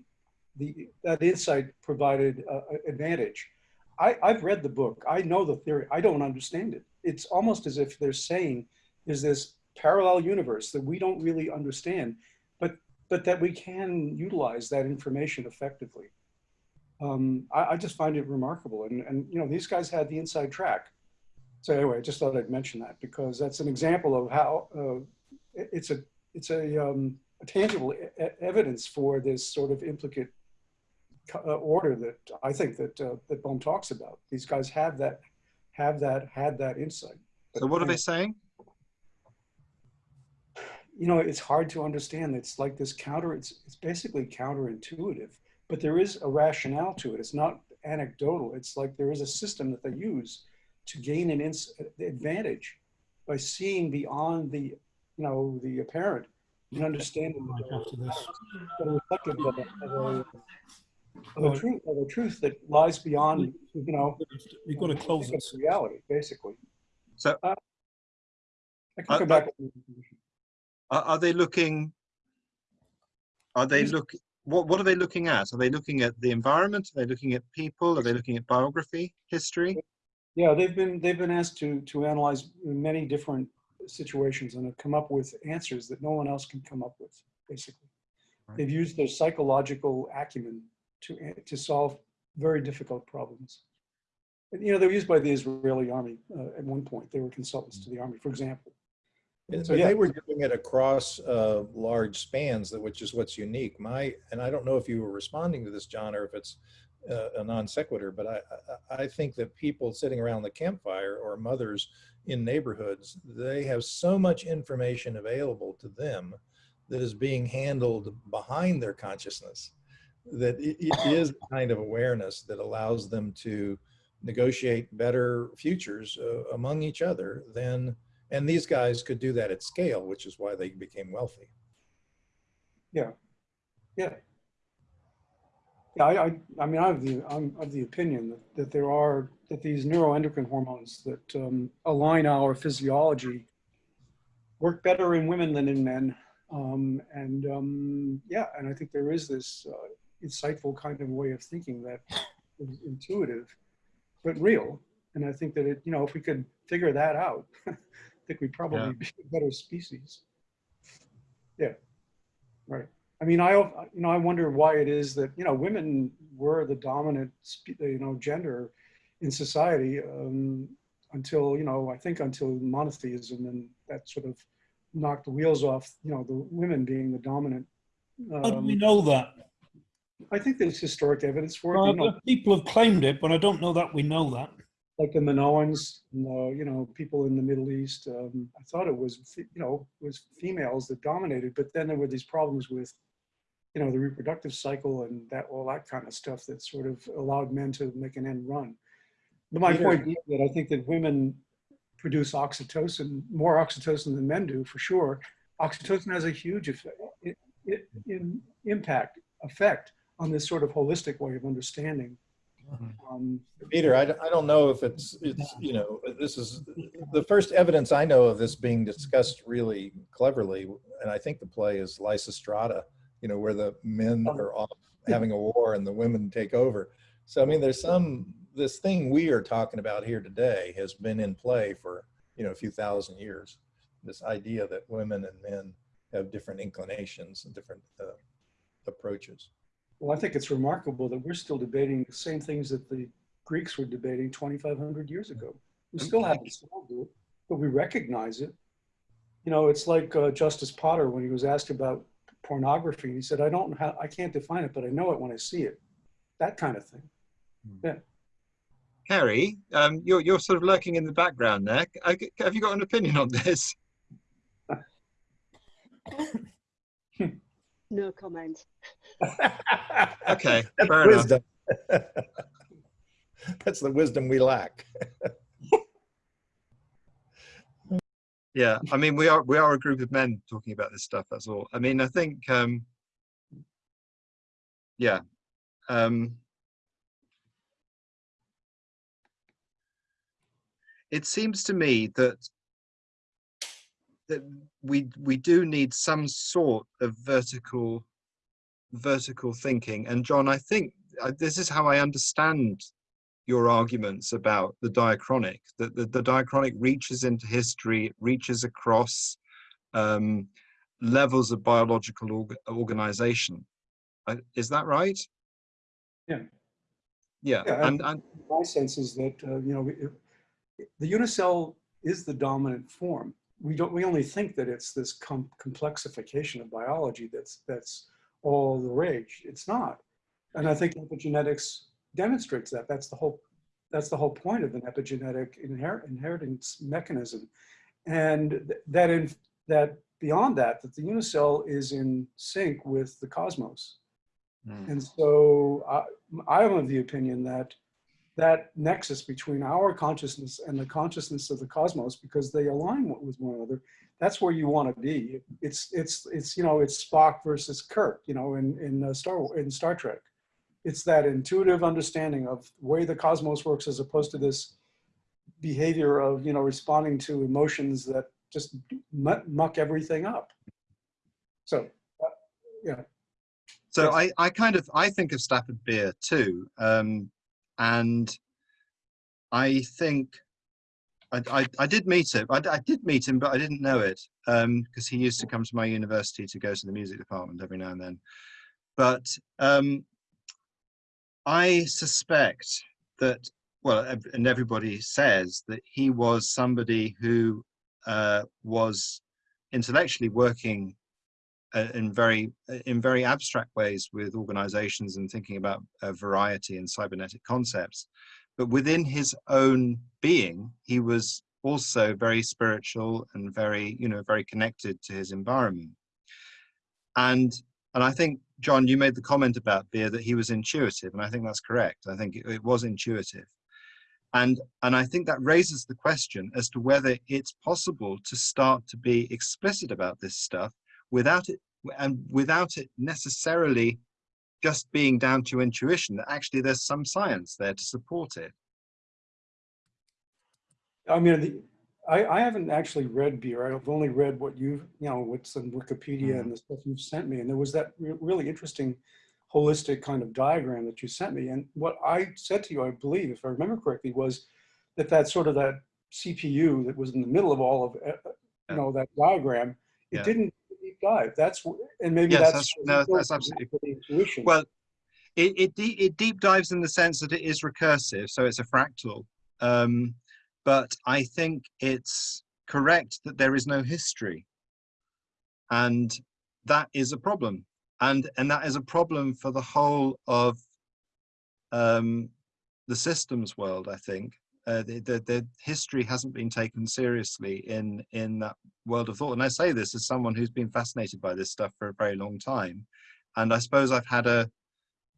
the that insight provided uh, advantage. I, I've read the book. I know the theory. I don't understand it. It's almost as if they're saying there's this parallel universe that we don't really understand, but but that we can utilize that information effectively. Um, I, I just find it remarkable, and and you know these guys had the inside track. So anyway, I just thought I'd mention that because that's an example of how uh, it's a it's a, um, a tangible e- evidence for this sort of implicate uh, order that I think that uh, that Bohm talks about. These guys have that have that had that insight. So what are they saying? you know, it's hard to understand. It's like this counter, it's, it's basically counterintuitive, but there is a rationale to it. It's not anecdotal. It's like there is a system that they use to gain an ins- advantage by seeing beyond the, you know, the apparent and understanding Right after this. the reflective of a, of a, of a truth, of a truth that lies beyond, you know, We've got to close this. reality, basically. So- Uh, I can come back. Are, are they looking? Are they look? What what are they looking at? Are they looking at the environment? Are they looking at people? Are they looking at biography, history? Yeah, they've been, they've been asked to, to analyze many different situations and have come up with answers that no one else can come up with, basically. Right. They've used their psychological acumen to, to solve very difficult problems. And, You know, they were used by the Israeli army uh, at one point. They were consultants to the army, for example. And- So, yeah. they were doing it across uh, large spans, that which is what's unique. My, and I don't know if you were responding to this, John, or if it's uh, a non sequitur, but I, I, think that people sitting around the campfire or mothers in neighborhoods, they have so much information available to them that is being handled behind their consciousness that it, it is kind of awareness that allows them to negotiate better futures uh, among each other than and these guys could do that at scale, which is why they became wealthy. Yeah, yeah, I, I, I mean, I have the, I'm of the opinion that, that there are, that these neuroendocrine hormones that um, align our physiology work better in women than in men. Um, and um, yeah, and I think there is this uh, insightful kind of way of thinking that is intuitive, but real. And I think that it, you know, if we could figure that out, I think we'd probably Yeah. be a better species. Yeah, right. I mean, I, you know, I wonder why it is that, you know, women were the dominant, you know, gender in society um, until, you know, I think until monotheism and that sort of knocked the wheels off, you know, the women being the dominant. How do we Um, know that? I think there's historic evidence for it, Well, you know, people have claimed it, but I don't know that we know that. like the Minoans, and, uh, you know, people in the Middle East. Um, I thought it was, you know, was females that dominated, but then there were these problems with, you know, the reproductive cycle and that, all that kind of stuff that sort of allowed men to make an end run. But my Peter- point being that I think that women produce oxytocin, more oxytocin than men do, for sure. Oxytocin has a huge effect, i- i- in, impact, effect on this sort of holistic way of understanding. Um, Peter, I, I don't know if it's, it's, you know, this is, the first evidence I know of this being discussed really cleverly, and I think the play is Lysistrata, you know, where the men are off having a war and the women take over. So, I mean, there's some, this thing we are talking about here today has been in play for, you know, a few thousand years. This idea that women and men have different inclinations and different uh, approaches. Well, I think it's remarkable that we're still debating the same things that the Greeks were debating 2,500 years ago. We still haven't solved it, but we recognize it. You know, it's like uh, Justice Potter when he was asked about pornography. He said, "I don't, ha- I can't define it, but I know it when I see it." That kind of thing. Kerry, um, you're you're sort of lurking in the background there. I- Have you got an opinion on this? No comment. Okay, That's fair enough. wisdom. That's the wisdom we lack. Yeah, I mean, we are we are a group of men talking about this stuff. That's all. I mean, I think, um, yeah, um, it seems to me that that we we do need some sort of vertical vertical thinking. And John, I think uh, this is how I understand your arguments about the diachronic, that the, the diachronic reaches into history, it reaches across um, levels of biological org- organization. Uh, is that right? Yeah. Yeah, Yeah, and, and My sense is that uh, you know it, the unicell is the dominant form. We don't. We only think that it's this com- complexification of biology that's that's all the rage. It's not, and I think epigenetics demonstrates that. That's the whole. That's the whole point of an epigenetic inher- inheritance mechanism, and th- that in that beyond that, that the unicell is in sync with the cosmos. Mm. And so uh, I'm of the opinion that that nexus between our consciousness and the consciousness of the cosmos, because they align with one another, that's where you want to be. It's it's it's you know it's Spock versus Kirk, you know, in in uh, Star in Star Trek. It's that intuitive understanding of the way the cosmos works, as opposed to this behavior of you know responding to emotions that just muck, everything up. So, uh, yeah. So I, I kind of I think of Stafford Beer too, um, and I think I, I, I did meet him. I, I did meet him, but I didn't know it because he used to come to my university to go to the music department every now and then. But um, I suspect that, well, and everybody says that he was somebody who uh, was intellectually working uh, in very in very abstract ways with organizations and thinking about a variety and cybernetic concepts. But within his own being he was also very spiritual and very you know very connected to his environment. And and i think john you made the comment about Beer that he was intuitive and i think that's correct. I think it, it was intuitive. And and i think that raises the question as to whether it's possible to start to be explicit about this stuff without it and without it necessarily just being down to intuition that actually there's some science there to support it. I mean, I, I haven't actually read Beer. I've only read what you've, you know, what's in Wikipedia and the stuff you've sent me. And there was that re- really interesting holistic kind of diagram that you sent me. And what I said to you, I believe, if I remember correctly, was that that sort of that CPU that was in the middle of all of, uh, uh, you know, that diagram, it Yeah. didn't deep dive. That's, and maybe Yes, that's. that's- no, that's absolutely- Intuition. well it it, it deep dives in the sense that it is recursive so it's a fractal um but i think it's correct that there is no history. And that is a problem. And and that is a problem for the whole of um the systems world i think. Uh, the, the, the history hasn't been taken seriously in in that world of thought. And i say this as someone who's been fascinated by this stuff for a very long time. And i suppose i've had a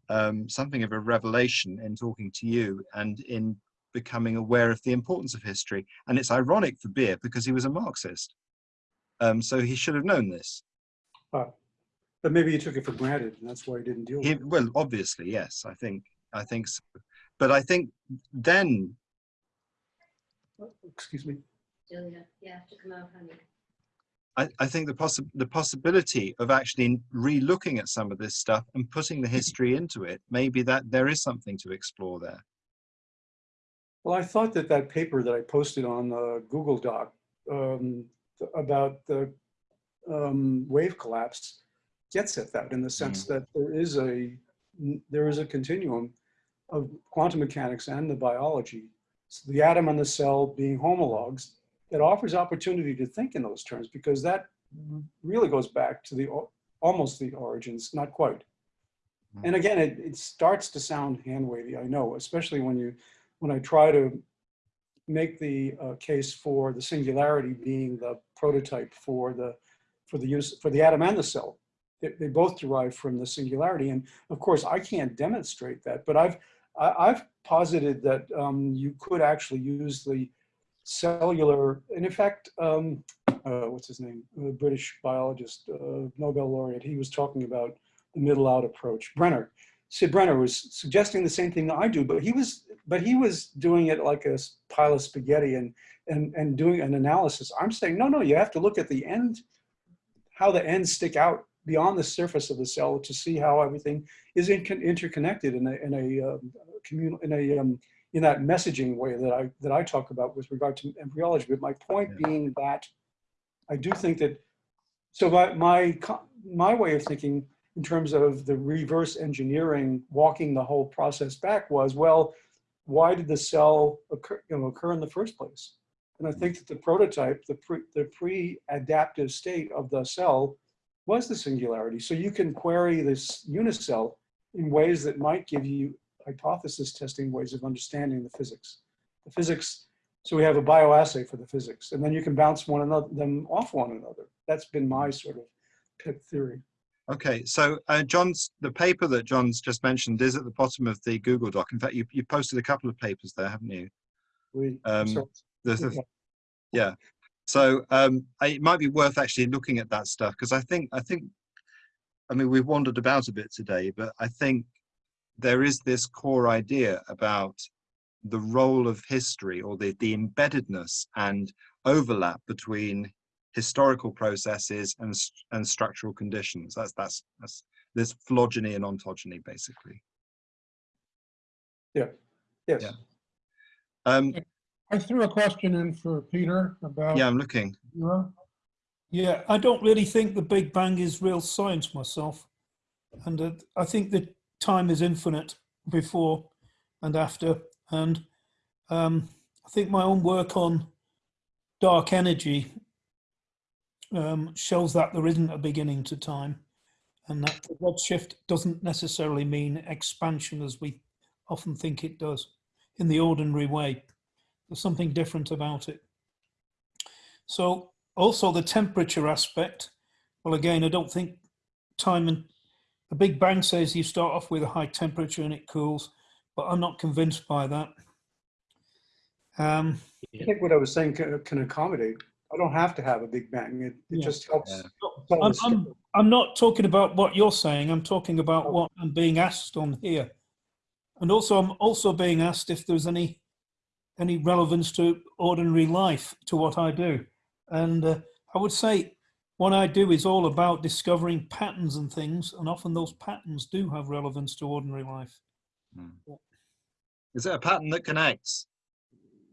um, something of a revelation in talking to you and in becoming aware of the importance of history. And it's ironic for Beer because he was a Marxist. Um, so he should have known this. But maybe he took it for granted and that's why he didn't deal with He, it. well, obviously, yes, I think, I think so. But I think then, Excuse me. Julia, you have to come out, honey. I, I think the, possi- the possibility of actually re-looking at some of this stuff and putting the history into it, maybe that there is something to explore there. Well, I thought that that paper that I posted on the Google Doc um, about the um, wave collapse gets at that in the sense that there is a there is a continuum of quantum mechanics and the biology, so the atom and the cell being homologs that offers opportunity to think in those terms because that really goes back to the almost the origins, not quite. And again, it, it starts to sound hand wavy, I know, especially when you when I try to make the uh, case for the singularity being the prototype for the for the use for the atom and the cell. They, they both derive from the singularity, and of course I can't demonstrate that, but I've I, I've posited that um, you could actually use the cellular, and in fact, um, uh, what's his name, a British biologist, uh, Nobel laureate, he was talking about the middle out approach. Brenner, Sid Brenner was suggesting the same thing that I do, but he was but he was doing it like a pile of spaghetti and and and doing an analysis. I'm saying no, no, you have to look at the end, how the ends stick out beyond the surface of the cell to see how everything is in, interconnected in a in a um, communal in a um, in that messaging way that I that I talk about with regard to embryology. But my point Yeah. being that I do think that so my my my way of thinking in terms of the reverse engineering, walking the whole process back was, well, why did the cell occur, you know, occur in the first place? And I think that the prototype, the pre, the pre-adaptive state of the cell was the singularity. So you can query this unicell in ways that might give you hypothesis testing ways of understanding the physics. The physics, so we have a bioassay for the physics, and then you can bounce one another, them off one another. That's been my sort of pet theory. Okay, so uh, John's the paper that John's just mentioned is at the bottom of the Google Doc. In fact, you you posted a couple of papers there, haven't you? We, Um, The, the, Yeah. yeah. So um, I, it might be worth actually looking at that stuff because I think I think, I mean, we've wandered about a bit today, but I think there is this core idea about the role of history or the the embeddedness and overlap between historical processes and and structural conditions. That's that's that's this phylogeny and ontogeny basically. yes. Yeah. Um, I threw a question in for Peter about. yeah, I'm looking. zero. Yeah, I don't really think the Big Bang is real science myself. And uh, I think that time is infinite before and after. And um, I think my own work on dark energy um, shows that there isn't a beginning to time. And that the redshift doesn't necessarily mean expansion as we often think it does in the ordinary way. There's something different about it. So also the temperature aspect. Well, again, I don't think time and the Big Bang says you start off with a high temperature and it cools, but I'm not convinced by that. Um, I think what I was saying can, can accommodate. I don't have to have a big bang. It, it Yeah. just helps. Yeah. I'm, I'm. I'm not talking about what you're saying. I'm talking about what I'm being asked on here. And also, I'm also being asked if there's any any relevance to ordinary life to what I do. And uh, I would say what I do is all about discovering patterns and things, and often those patterns do have relevance to ordinary life. Is it a pattern that connects?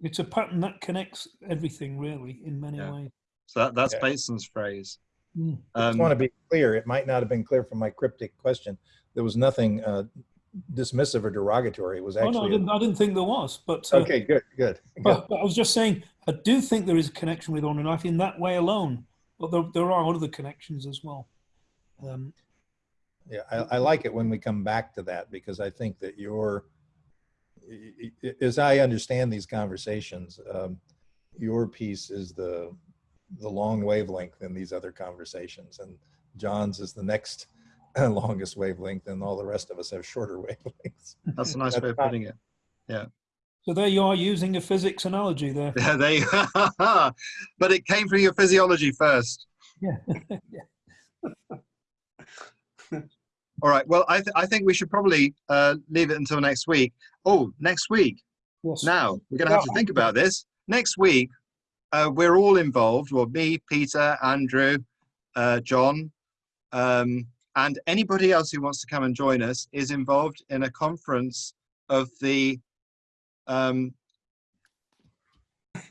It's a pattern that connects everything, really, in many Yeah. ways. So that, that's Yeah. Bateson's phrase. Mm. I just Um, want to be clear, it might not have been clear from my cryptic question. There was nothing uh, dismissive or derogatory. It was Oh, no, I didn't, I didn't think there was, but uh, okay, good, good. good. But, but I was just saying, I do think there is a connection with ordinary life in that way alone, but there, there are other connections as well. Um, Yeah, I, I like it when we come back to that because I think that your, i- i- as I understand these conversations, um, your piece is the, the long wavelength in these other conversations and John's is the next longest wavelength and all the rest of us have shorter wavelengths. that's a nice That's way of putting it. Yeah. So there you are using a physics analogy there. Yeah, they, but it came from your physiology first. Yeah. All right. Well, I, th- I think we should probably uh, leave it until next week. Oh, next week. Yes. Now we're going to have to think about this. Next week, uh, we're all involved. Well, me, Peter, Andrew, uh, John, um, and anybody else who wants to come and join us is involved in a conference of the um,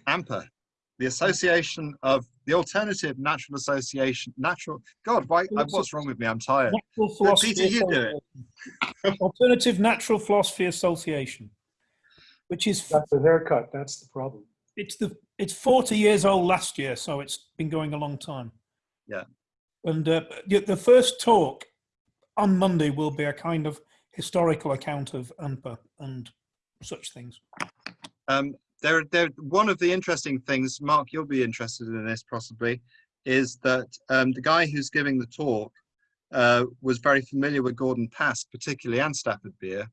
ANPA, the Association of the Alternative Natural Association. Natural. God, why? What's wrong with me? I'm tired. Natural Peter, you do it. Alternative Natural Philosophy Association, which is That's the haircut. That's the problem. it's the it's 40 years old last year, so it's been going a long time. Yeah. And uh, the the first talk on Monday will be a kind of historical account of ANPA and such things. Um, there, there. One of the interesting things, Mark, you'll be interested in this possibly, is that um, the guy who's giving the talk uh, was very familiar with Gordon Pask, particularly and Stafford Beer.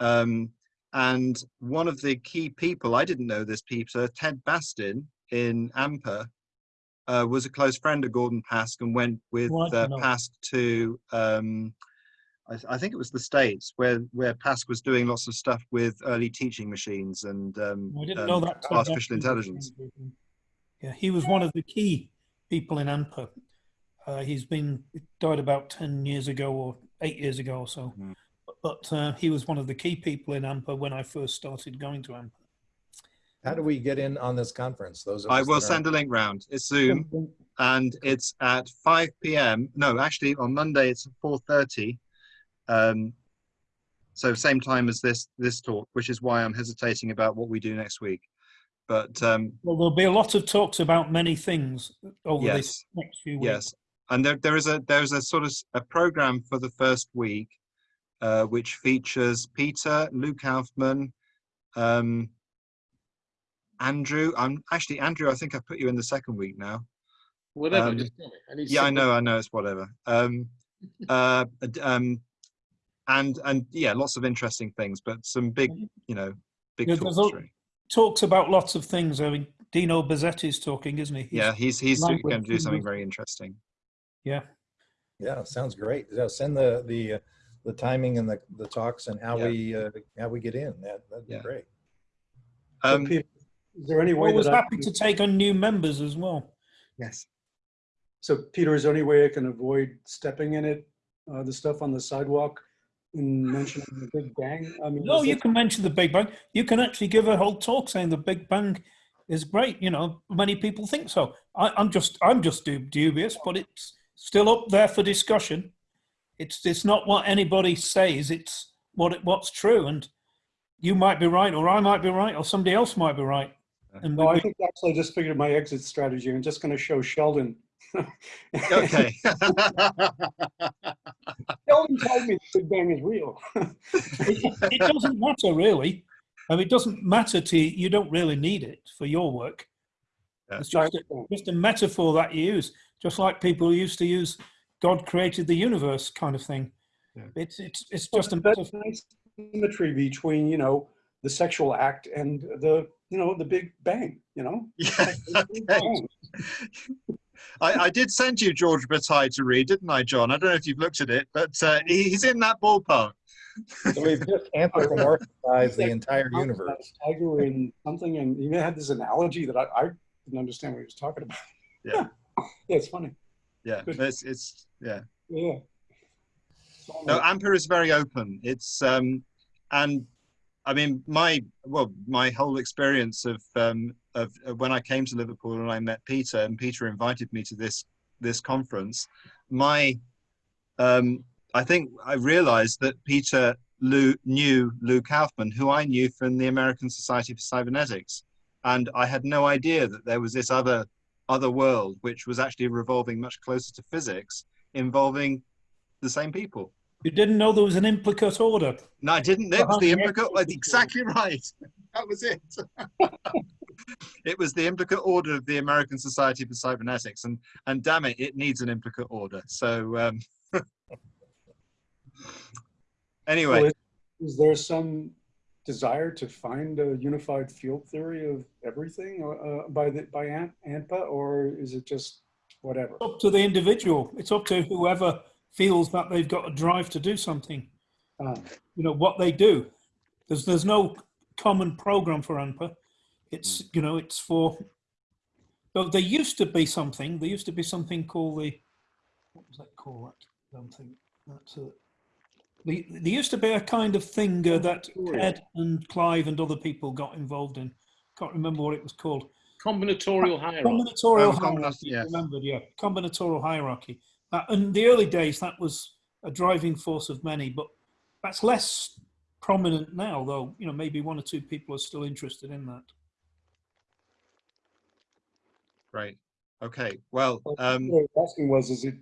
Um, and one of the key people, I didn't know this, Peter, Ted Bastin in ANPA, uh, was a close friend of Gordon Pask and went with uh. Pask to, um, I, th- I think it was the States, where, where Pask was doing lots of stuff with early teaching machines and um, I didn't um, know that. Artificial intelligence. one of the- Yeah, he was one of the key people in ANPA. Uh, he's been died about ten years ago or eight years ago or so. Mhm. But uh, he was one of the key people in ANPA when I first started going to ANPA. How do we get in on this conference? Those I will that aren't- send a link round. It's Zoom and it's at 5 p.m. No, actually on Monday it's at 4:30. Um, so same time as this this talk, which is why I'm hesitating about what we do next week. But um, Well, there'll be a lot of talks about many things over Yes. this next few weeks. yes, and there there is a there's a sort of a program for the first week, uh, which features Peter, Luke Kauffman, um, Andrew. I'm actually Andrew. I think I put you in the second week now. Whatever. Um, just tell. I yeah i know i know it's whatever um uh um and and yeah lots of interesting things but some big you know big Yeah, talks there's. Talks about lots of things. I mean, Dino Buzzetti's talking, isn't he? He's- yeah he's he's language going to do something language. very interesting Yeah. Yeah, sounds great. Yeah, send the, the, uh, the timing and the, the talks and how Yeah. we, uh, how we get in. That, that'd be Yeah. great. Um Peter, is there any way Always that I, happy to take on new members as well. yes so Peter, is there any way I can avoid stepping in it, uh, the stuff on the sidewalk? In mentioning the Big Bang? I mean, No, you it- can mention the Big Bang. You can actually give a whole talk saying the Big Bang is great. You know, many people think so. I, I'm just, I'm just dubious, but it's still up there for discussion. It's, it's not what anybody says. It's what, it, what's true. And you might be right, or I might be right, or somebody else might be right. And No, I think actually I just figured my exit strategy. I'm just going to show Sheldon. Okay. Sheldon told me the Big Bang is real. it, it doesn't matter really. I mean, it doesn't matter to you. You don't really need it for your work. Yeah. It's just a, just a metaphor that you use, just like people used to use "God created the universe" kind of thing. Yeah. It's it's it's just a That's metaphor. nice symmetry between, you know, the sexual act and the, you know, the Big Bang, you know? Yeah, okay. Bang. I, I did send you George Bataille to read, didn't I, John? I don't know if you've looked at it, but uh, he- he's in that ballpark. So we've just anthropomorphized the entire universe. Tiger and something, and he had this analogy that I, I didn't understand what he was talking about. Yeah. Yeah, it's funny. Yeah, it's, it's yeah. Yeah. So, No, ANPA is very open. It's um, and I mean my well my whole experience of um of, when I came to Liverpool and I met Peter and Peter invited me to this this conference. My um, I think I realized that Peter Lou, knew Lou Kauffman, who I knew from the American Society for Cybernetics, and I had no idea that there was this other other world which was actually revolving much closer to physics, involving the same people. You didn't know there was an implicate order. No, I didn't. It was the implicate. well, Exactly right. That was it. it was the implicate order of the American Society for Cybernetics, and and damn it, it needs an implicate order. So um, anyway, Well, is, is there some desire to find a unified field theory of everything uh, by the by Ant, ANPA, or is it just whatever? It's up to the individual. It's up to whoever feels that they've got a drive to do something. Uh, You know what they do. There's there's no common program for ANPA. It's you know it's for. Though there used to be something. There used to be something called the. What was that called? That damn thing. That's a. The, there used to be a kind of thing uh, that Ed and Clive and other people got involved in. Can't remember what it was called. Combinatorial hierarchy. Combinatorial hierarchy. yes. Remembered, yeah. Combinatorial hierarchy. Uh, in the early days, that was a driving force of many, but that's less prominent now, though. You know, maybe one or two people are still interested in that. right. Okay. Well, Well, um, What I was asking was, is it,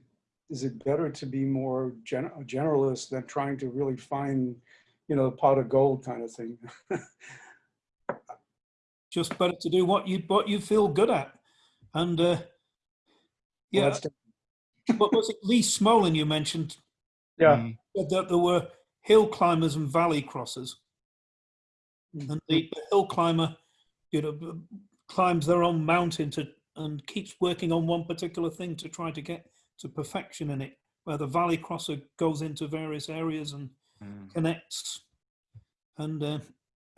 is it better to be more gen- generalist than trying to really find, you know, the pot of gold kind of thing? Just better to do what you what you feel good at, and uh, yeah. that's- what was it? Lee Smolin you mentioned Yeah. mm, said that there were hill climbers and valley crossers. And the, the hill climber, you know, climbs their own mountain to and keeps working on one particular thing to try to get to perfection in it. Where the valley crosser goes into various areas and mm, connects. And uh,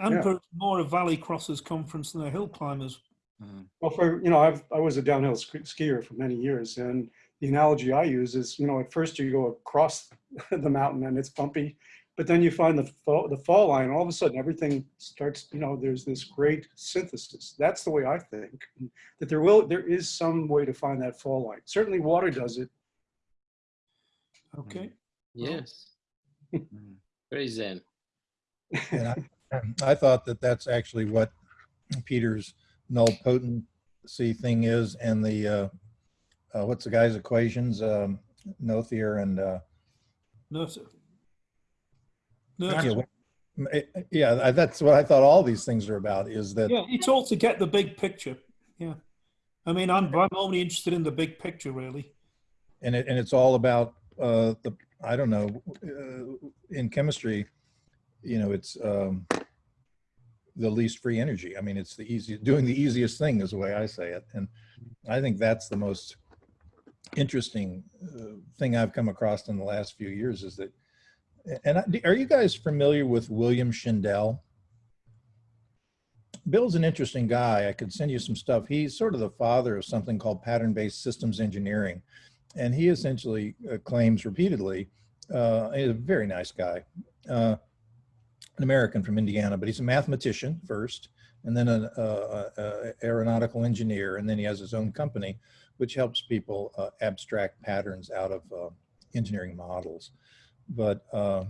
ANPA is more a valley crossers conference than a hill climbers. mm. Well, for, you know, I've, I was a downhill ski- skier for many years and the analogy I use is, you know, at first you go across the mountain and it's bumpy, but then you find the fall, the fall line, all of a sudden everything starts, you know, there's this great synthesis. That's the way I think, that there will, there is some way to find that fall line. Certainly water does it. Okay. Yes. mm. Very zen. And I, I thought that that's actually what Peter's null potency thing is and the, uh, uh, what's the guy's equations? Um, Noether and, uh, No, sir. No, yeah, sir. what- yeah, that's what I thought all these things are about is that, yeah, it's all to get the big picture. Yeah. I mean, I'm, I'm only interested in the big picture, really. and it, and it's all about, uh, the, I don't know, uh, in chemistry, you know, it's, um, the least free energy. I mean, it's the easy, doing the easiest thing is the way I say it. And I think that's the most interesting uh, thing I've come across in the last few years is that, and I, are you guys familiar with William Schindel? Bill's an interesting guy. I could send you some stuff. He's sort of the father of something called pattern-based systems engineering. And he essentially uh, claims repeatedly uh, he's a very nice guy, uh, an American from Indiana, but he's a mathematician first, and then an uh, uh, aeronautical engineer, and then he has his own company, which helps people uh, abstract patterns out of uh, engineering models. But uh,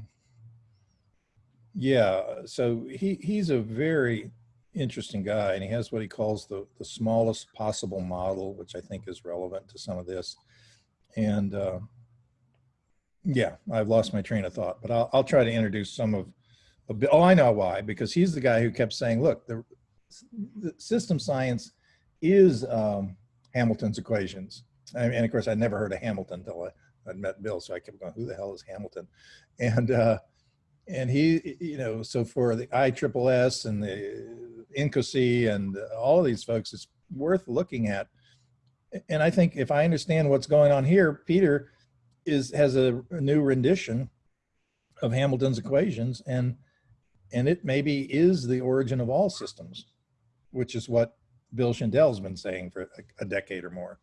yeah, so he he's a very interesting guy, and he has what he calls the the smallest possible model, which I think is relevant to some of this. And uh, yeah, I've lost my train of thought, but I'll I'll try to introduce some of. A bit, oh, I know why, because he's the guy who kept saying, "Look, the, the system science is um, Hamilton's equations." And, and of course, I'd never heard of Hamilton until I, I'd met Bill, so I kept going, "Who the hell is Hamilton?" And uh, and he, you know, so for the ISSS and the INCOSE and all of these folks, it's worth looking at. And I think if I understand what's going on here, Peter is has a new rendition of Hamilton's equations, and and it maybe is the origin of all systems, which is what Bill Schindel's been saying for a, a decade or more.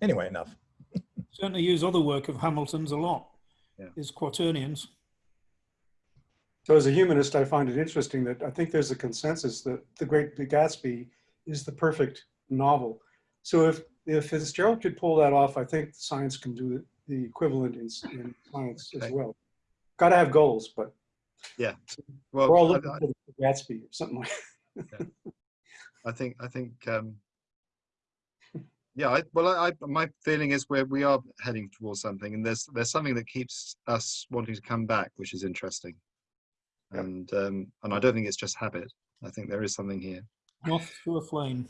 Anyway, enough. Certainly use other work of Hamilton's a lot. Yeah. Is quaternions. So as a humanist, I find it interesting that I think there's a consensus that The Great Gatsby is the perfect novel. So if, if Fitzgerald could pull that off, I think science can do the equivalent in, in science as well. Got to have goals, but yeah, Well, we're all looking I- for Gatsby or something like I think I think um, yeah. I, well, I, I my feeling is where we are heading towards something, and there's there's something that keeps us wanting to come back, which is interesting. Yep. And um, and I don't think it's just habit. I think there is something here. Moth to a flame.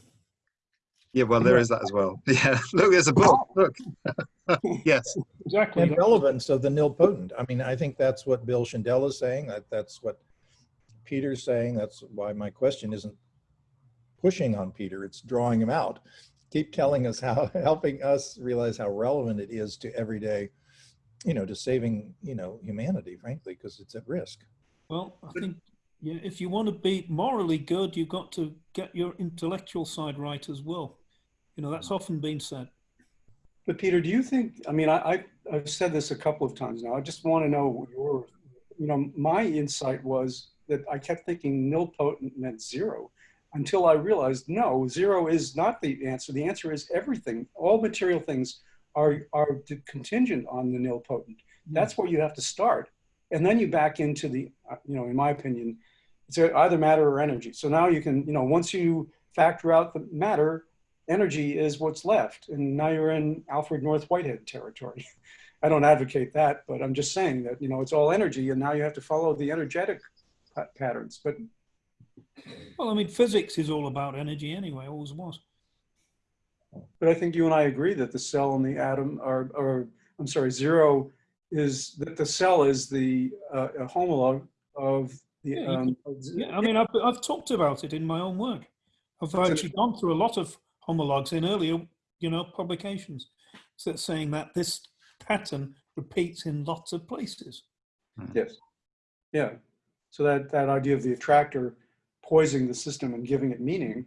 Yeah, well, there is that as well. Yeah, look, there's a book. Look, yes, Exactly. And relevance of the nilpotent. I mean, I think that's what Bill Schindel is saying. That that's what Peter's saying. That's why my question isn't pushing on Peter. It's drawing him out. Keep telling us how, helping us realize how relevant it is to everyday, you know, to saving, you know, humanity, frankly, because it's at risk. Well, I think yeah, if you want to be morally good, you've got to get your intellectual side right as well. You know, that's often been said. But Peter, do you think, I mean, I, I, I've said this a couple of times now. I just want to know your, you know, my insight was that I kept thinking nilpotent meant zero until I realized, no, zero is not the answer. The answer is everything. All material things are, are contingent on the nilpotent. That's where you have to start. And then you back into the, uh, you know, in my opinion, it's either matter or energy. So now you can, you know, once you factor out the matter, energy is what's left. And now you're in Alfred North Whitehead territory. I don't advocate that, but I'm just saying that, you know, it's all energy and now you have to follow the energetic pa- patterns. But Well, I mean, physics is all about energy anyway, always was. but I think you and I agree that the cell and the atom are, or I'm sorry, zero is that the cell is the uh, homologue of the. Yeah, you Um, Yeah, I mean, I've, I've talked about it in my own work. I've actually gone through a lot of homologs in earlier, you know, publications. So saying that this pattern repeats in lots of places. Yes. Yeah. So that, that idea of the attractor poising the system and giving it meaning.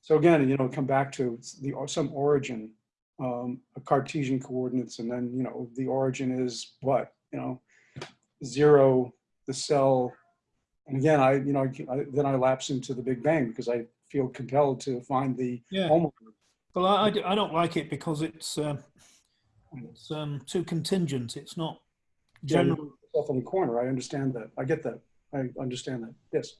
So again, you know, come back to the some origin, um, a Cartesian coordinates, and then you know the origin is what you know, zero, the cell, and again, I you know I, I- then I lapse into the Big Bang because I feel compelled to find the Yeah. Well, I don't like it because it's, um, it's um, too contingent. It's not Yeah, general. put yourself in the corner. I understand that. I get that. I understand that. Yes.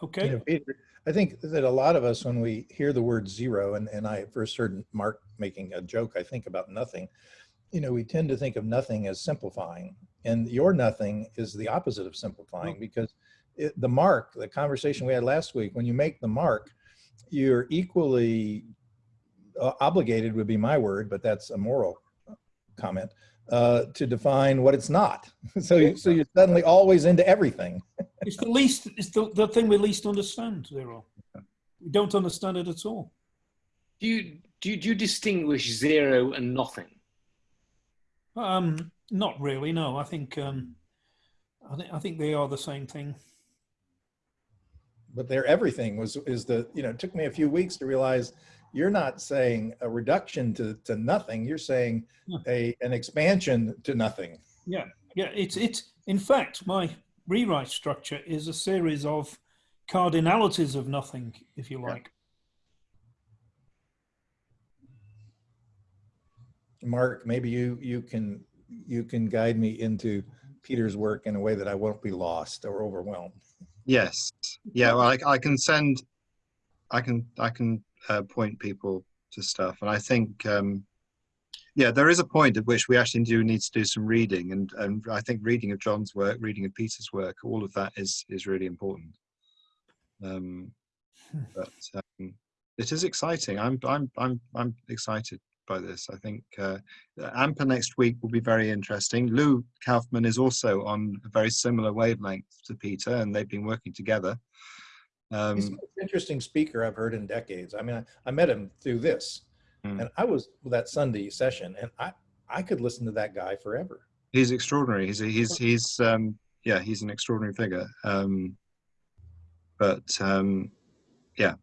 You Okay. know, Peter, I think that a lot of us, when we hear the word zero, and, and I first heard Mark making a joke, I think about nothing, you know, we tend to think of nothing as simplifying. And your nothing is the opposite of simplifying because it, the mark, the conversation we had last week, when you make the mark, you're equally uh, obligated, would be my word, but that's a moral comment, uh, to define what it's not. So, you, so you're suddenly always into everything. It's the least, it's the, the thing we least understand, Zero. We don't understand it at all. Do you, do you, do you distinguish zero and nothing? Um, not really, no. I think, um, I think, I think they are the same thing. but their everything was is the you know it took me a few weeks to realize you're not saying a reduction to, to nothing. You're saying a, an expansion to nothing. Yeah, yeah. It's it's in fact my rewrite structure is a series of cardinalities of nothing, if you Yeah. like. Mark, maybe you, you can, you can guide me into Peter's work in a way that I won't be lost or overwhelmed. Yes. Yeah. Well, I, I can send. I can. I can uh, point people to stuff, and I think. Um, yeah, there is a point at which we actually do need to do some reading, and and I think reading of John's work, reading of Peter's work, all of that is is really important. Um, but um, it is exciting. I'm I'm I'm I'm excited by this. I think uh, ANPA next week will be very interesting. Lou Kauffman is also on a very similar wavelength to Peter, and they've been working together. He's Um, the most interesting speaker I've heard in decades. I mean, I, I met him through this Mm. and I was that Sunday session and I, I could listen to that guy forever. he's extraordinary. He's he's he's um, yeah, he's an extraordinary figure. Um, but um, yeah.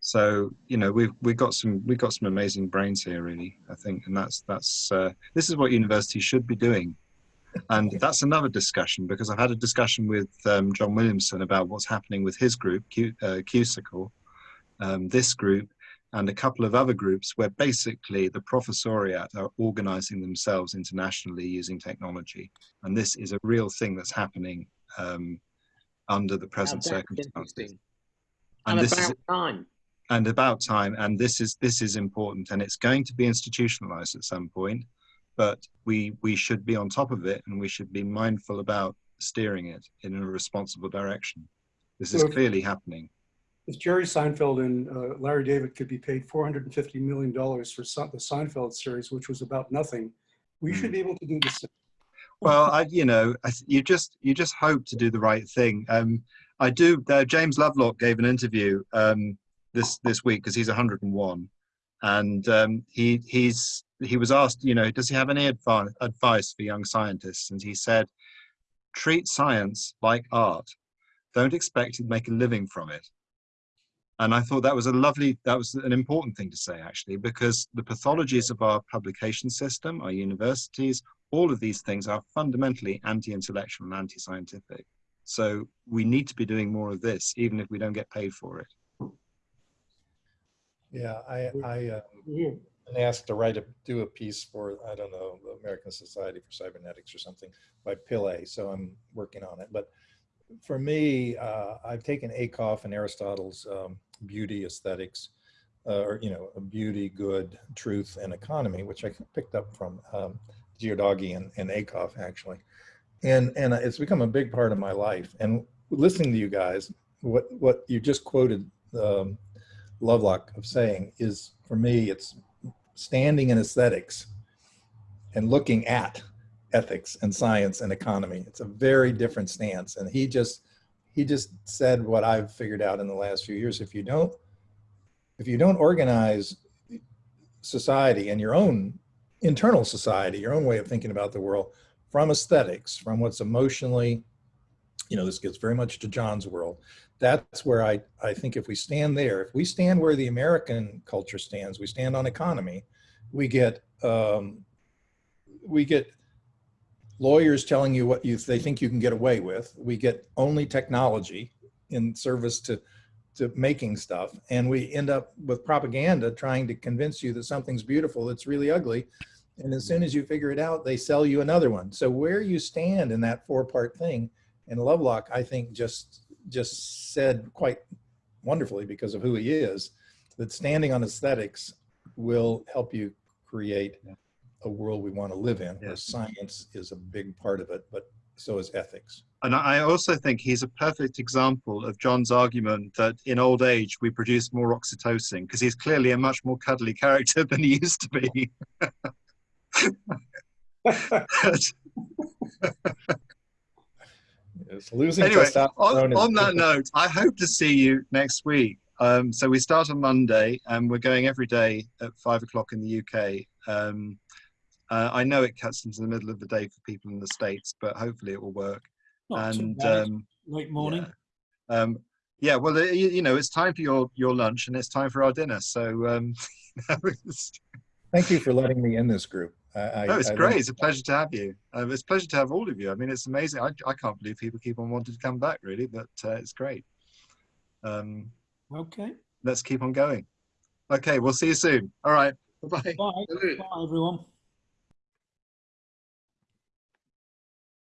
So you know we've we've got some we've got some amazing brains here really I think and that's that's uh, this is what universities should be doing and that's another discussion because I've had a discussion with um, John Williamson about what's happening with his group Q, uh, QSICLE, um, this group and a couple of other groups where basically the professoriate are organizing themselves internationally using technology. And this is a real thing that's happening um, under the present circumstances. and And this is time. and about time and this is this is important and it's going to be institutionalized at some point but we we should be on top of it and we should be mindful about steering it in a responsible direction. This is So- clearly happening. If Jerry Seinfeld and uh, Larry David could be paid $450 million for Se- the Seinfeld series, which was about nothing, we should be able to do the same. well i you know I, you just you just hope to do the right thing. Um i do uh, james lovelock gave an interview um this this week because he's 101 and um he he's he was asked you know does he have any advi- advice for young scientists and he said treat science like art don't expect to make a living from it and i thought that was a lovely that was an important thing to say actually because the pathologies of our publication system our universities all of these things are fundamentally anti-intellectual and anti-scientific. So we need to be doing more of this, even if we don't get paid for it. Yeah, I, I, uh, Been asked to write a, do a piece for, I don't know, the American Society for Cybernetics or something by Pillay, so I'm working on it. But for me, uh, I've taken Ackoff and Aristotle's um, beauty aesthetics, uh, or, you know, beauty, good, truth, and economy, which I picked up from um, Gharajedaghi and, and Ackoff, actually. And, and it's become a big part of my life. And listening to you guys, what, what you just quoted um, Lovelock of saying is, for me, it's standing in aesthetics and looking at ethics and science and economy. It's a very different stance. And he just, he just said what I've figured out in the last few years. If you don't, if you don't organize society and your own internal society, your own way of thinking about the world from aesthetics, from what's emotionally, you know, this gets very much to John's world. That's where I, I think if we stand there, if we stand where the American culture stands, we stand on economy, we get, um, we get lawyers telling you what you, they think you can get away with. We get only technology in service to, to making stuff. And we end up with propaganda trying to convince you that something's beautiful that's really ugly. And as soon as you figure it out, they sell you another one. So where you stand in that four part thing, and Lovelock, I think just, just said quite wonderfully because of who he is, that standing on aesthetics will help you create a world we want to live in, where science is a big part of it, but so is ethics. And I also think he's a perfect example of John's argument that in old age we produce more oxytocin because he's clearly a much more cuddly character than he used to be. It's losing anyway, testosterone on, on that note, I hope to see you next week. Um, so we start on Monday, and we're going every day at five o'clock in the UK. Um, uh, I know it cuts into the middle of the day for people in the states, but hopefully it will work. Not and um, Late morning. yeah. Um, Yeah, well, you, you know, it's time for your your lunch and it's time for our dinner. So, um, Thank you for letting me in this group. I, I, no, it's I great. It's a pleasure to have you. Um, it's a pleasure to have all of you. I mean, it's amazing. I, I can't believe people keep on wanting to come back, really, but uh, it's great. Um, Okay. let's keep on going. Okay, we'll see you soon. All right. Bye bye. Bye. Bye, everyone.